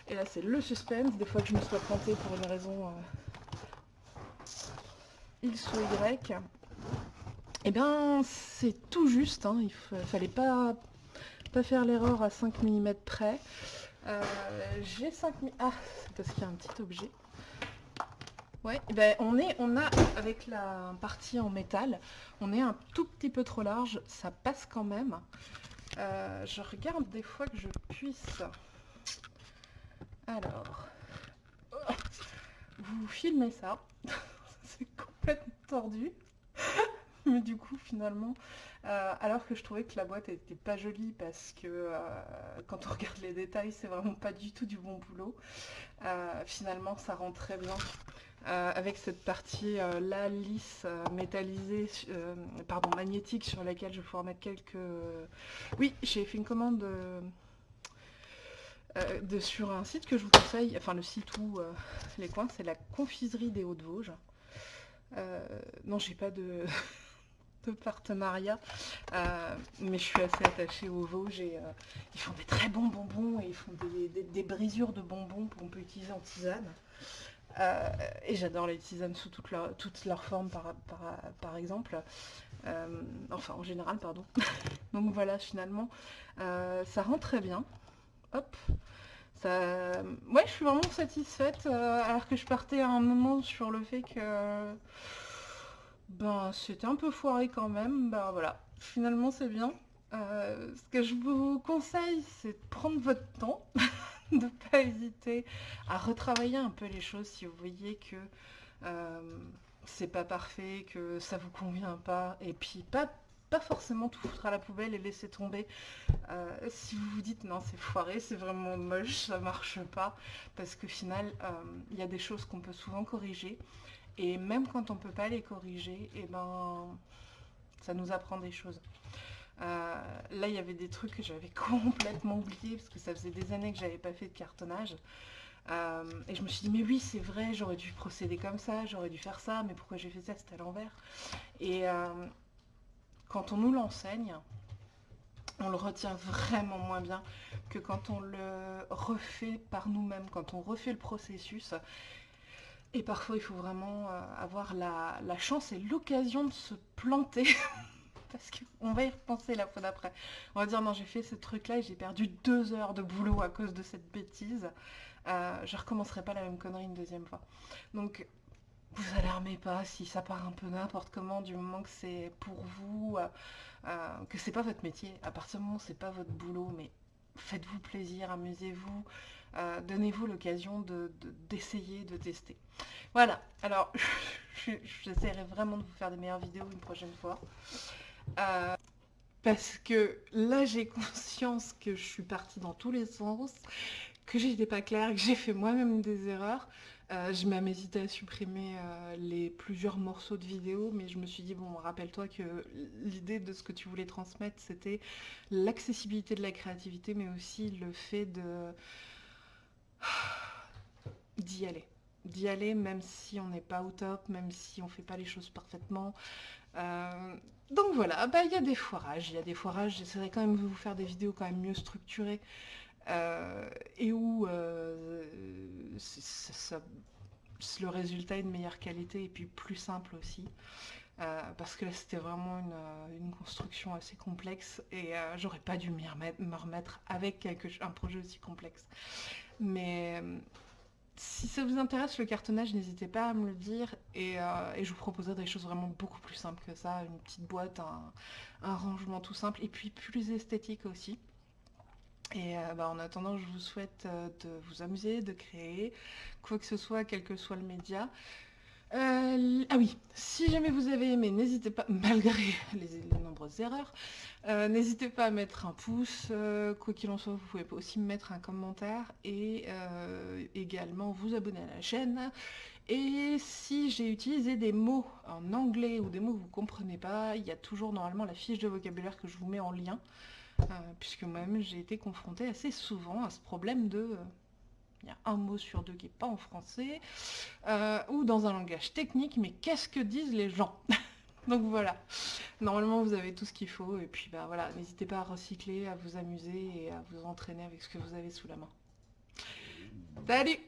Et là, c'est le suspense. Des fois que je me sois plantée pour une raison euh, X ou Y. Eh bien, c'est tout juste. Hein. Il fallait pas, pas faire l'erreur à 5 mm près. Euh, j'ai 5 mm... Ah, c'est parce qu'il y a un petit objet. Ouais, eh ben on est, on a, avec la partie en métal, on est un tout petit peu trop large, ça passe quand même. Euh, je regarde des fois que je puisse alors, vous filmez ça, c'est complètement tordu, mais du coup finalement, euh, alors que je trouvais que la boîte était pas jolie parce que euh, quand on regarde les détails, c'est vraiment pas du tout du bon boulot, euh, finalement ça rend très bien. avec cette partie là lisse, métallisée, pardon, magnétique sur laquelle je vais pouvoir mettre quelques... Oui, j'ai fait une commande de, sur un site que je vous conseille, enfin le site où les coins, c'est la confiserie des Hauts-de-Vosges. non, j'ai pas de... de partenariat. Euh, mais je suis assez attachée aux Vosges et euh, ils font des très bons bonbons et ils font des, brisures de bonbons qu'on peut utiliser en tisane. Euh, et j'adore les tisanes sous toutes leurs formes par, par, exemple. enfin en général pardon. Donc voilà finalement ça rend très bien. Hop. Ça... Ouais je suis vraiment satisfaite alors que je partais à un moment sur le fait que ben, c'était un peu foiré quand même. Ben voilà, finalement c'est bien. Euh, ce que je vous conseille, c'est de prendre votre temps, de ne pas hésiter à retravailler un peu les choses si vous voyez que euh, c'est pas parfait, que ça vous convient pas, et puis pas, pas forcément tout foutre à la poubelle et laisser tomber. Euh, si vous vous dites non c'est foiré, c'est vraiment moche, ça marche pas, parce qu'au final, il y a des choses qu'on peut souvent corriger. Et même quand on peut pas les corriger, et eh ben, ça nous apprend des choses. Euh, là, il y avait des trucs que j'avais complètement oubliés parce que ça faisait des années que j'avais pas fait de cartonnage. Euh, et je me suis dit, mais oui, c'est vrai, j'aurais dû procéder comme ça, j'aurais dû faire ça, mais pourquoi j'ai fait ça, c'était à l'envers. Et euh, quand on nous l'enseigne, on le retient vraiment moins bien que quand on le refait par nous-mêmes, quand on refait le processus et parfois, il faut vraiment euh, avoir la, chance et l'occasion de se planter. Parce qu'on va y repenser la fois d'après. On va dire, non, j'ai fait ce truc-là et j'ai perdu deux heures de boulot à cause de cette bêtise. Euh, je recommencerai pas la même connerie une deuxième fois. Donc, vous alarmez pas si ça part un peu n'importe comment du moment que c'est pour vous, euh, euh, que c'est pas votre métier. À partir du moment où c'est pas votre boulot, mais faites-vous plaisir, amusez-vous. Euh, donnez-vous l'occasion d'essayer, de, tester. Voilà, alors j'essaierai vraiment de vous faire des meilleures vidéos une prochaine fois. Parce que là j'ai conscience que je suis partie dans tous les sens, que j'étais pas claire, que j'ai fait moi-même des erreurs. Euh, je même hésité à supprimer les plusieurs morceaux de vidéo, mais je me suis dit, bon, rappelle-toi que l'idée de ce que tu voulais transmettre, c'était l'accessibilité de la créativité, mais aussi le fait d'y aller. D'y aller même si on n'est pas au top, même si on fait pas les choses parfaitement. Euh, donc voilà, bah, il y a des foirages, il y a des foirages, j'essaierai quand même de vous faire des vidéos quand même mieux structurées euh, et où euh, le résultat est de meilleure qualité et puis plus simple aussi. parce que c'était vraiment une, construction assez complexe et j'aurais pas dû me remettre avec un projet aussi complexe. Mais euh, si ça vous intéresse le cartonnage, n'hésitez pas à me le dire euh, et, je vous proposerai des choses vraiment beaucoup plus simples que ça, une petite boîte, un, rangement tout simple et puis plus esthétique aussi. Et euh, bah, en attendant, je vous souhaite de vous amuser, de créer, quoi que ce soit, quel que soit le média. Euh, ah oui, si jamais vous avez aimé, n'hésitez pas, malgré les, nombreuses erreurs, euh, n'hésitez pas à mettre un pouce, euh, quoi qu'il en soit, vous pouvez aussi mettre un commentaire et également vous abonner à la chaîne. Et si j'ai utilisé des mots en anglais ou des mots que vous ne comprenez pas, il y a toujours normalement la fiche de vocabulaire que je vous mets en lien, puisque moi-même j'ai été confrontée assez souvent à ce problème de il y a un mot sur deux qui n'est pas en français, euh, ou dans un langage technique, mais qu'est-ce que disent les gens Donc voilà, normalement vous avez tout ce qu'il faut, et puis bah voilà, n'hésitez pas à recycler, à vous amuser et à vous entraîner avec ce que vous avez sous la main. Salut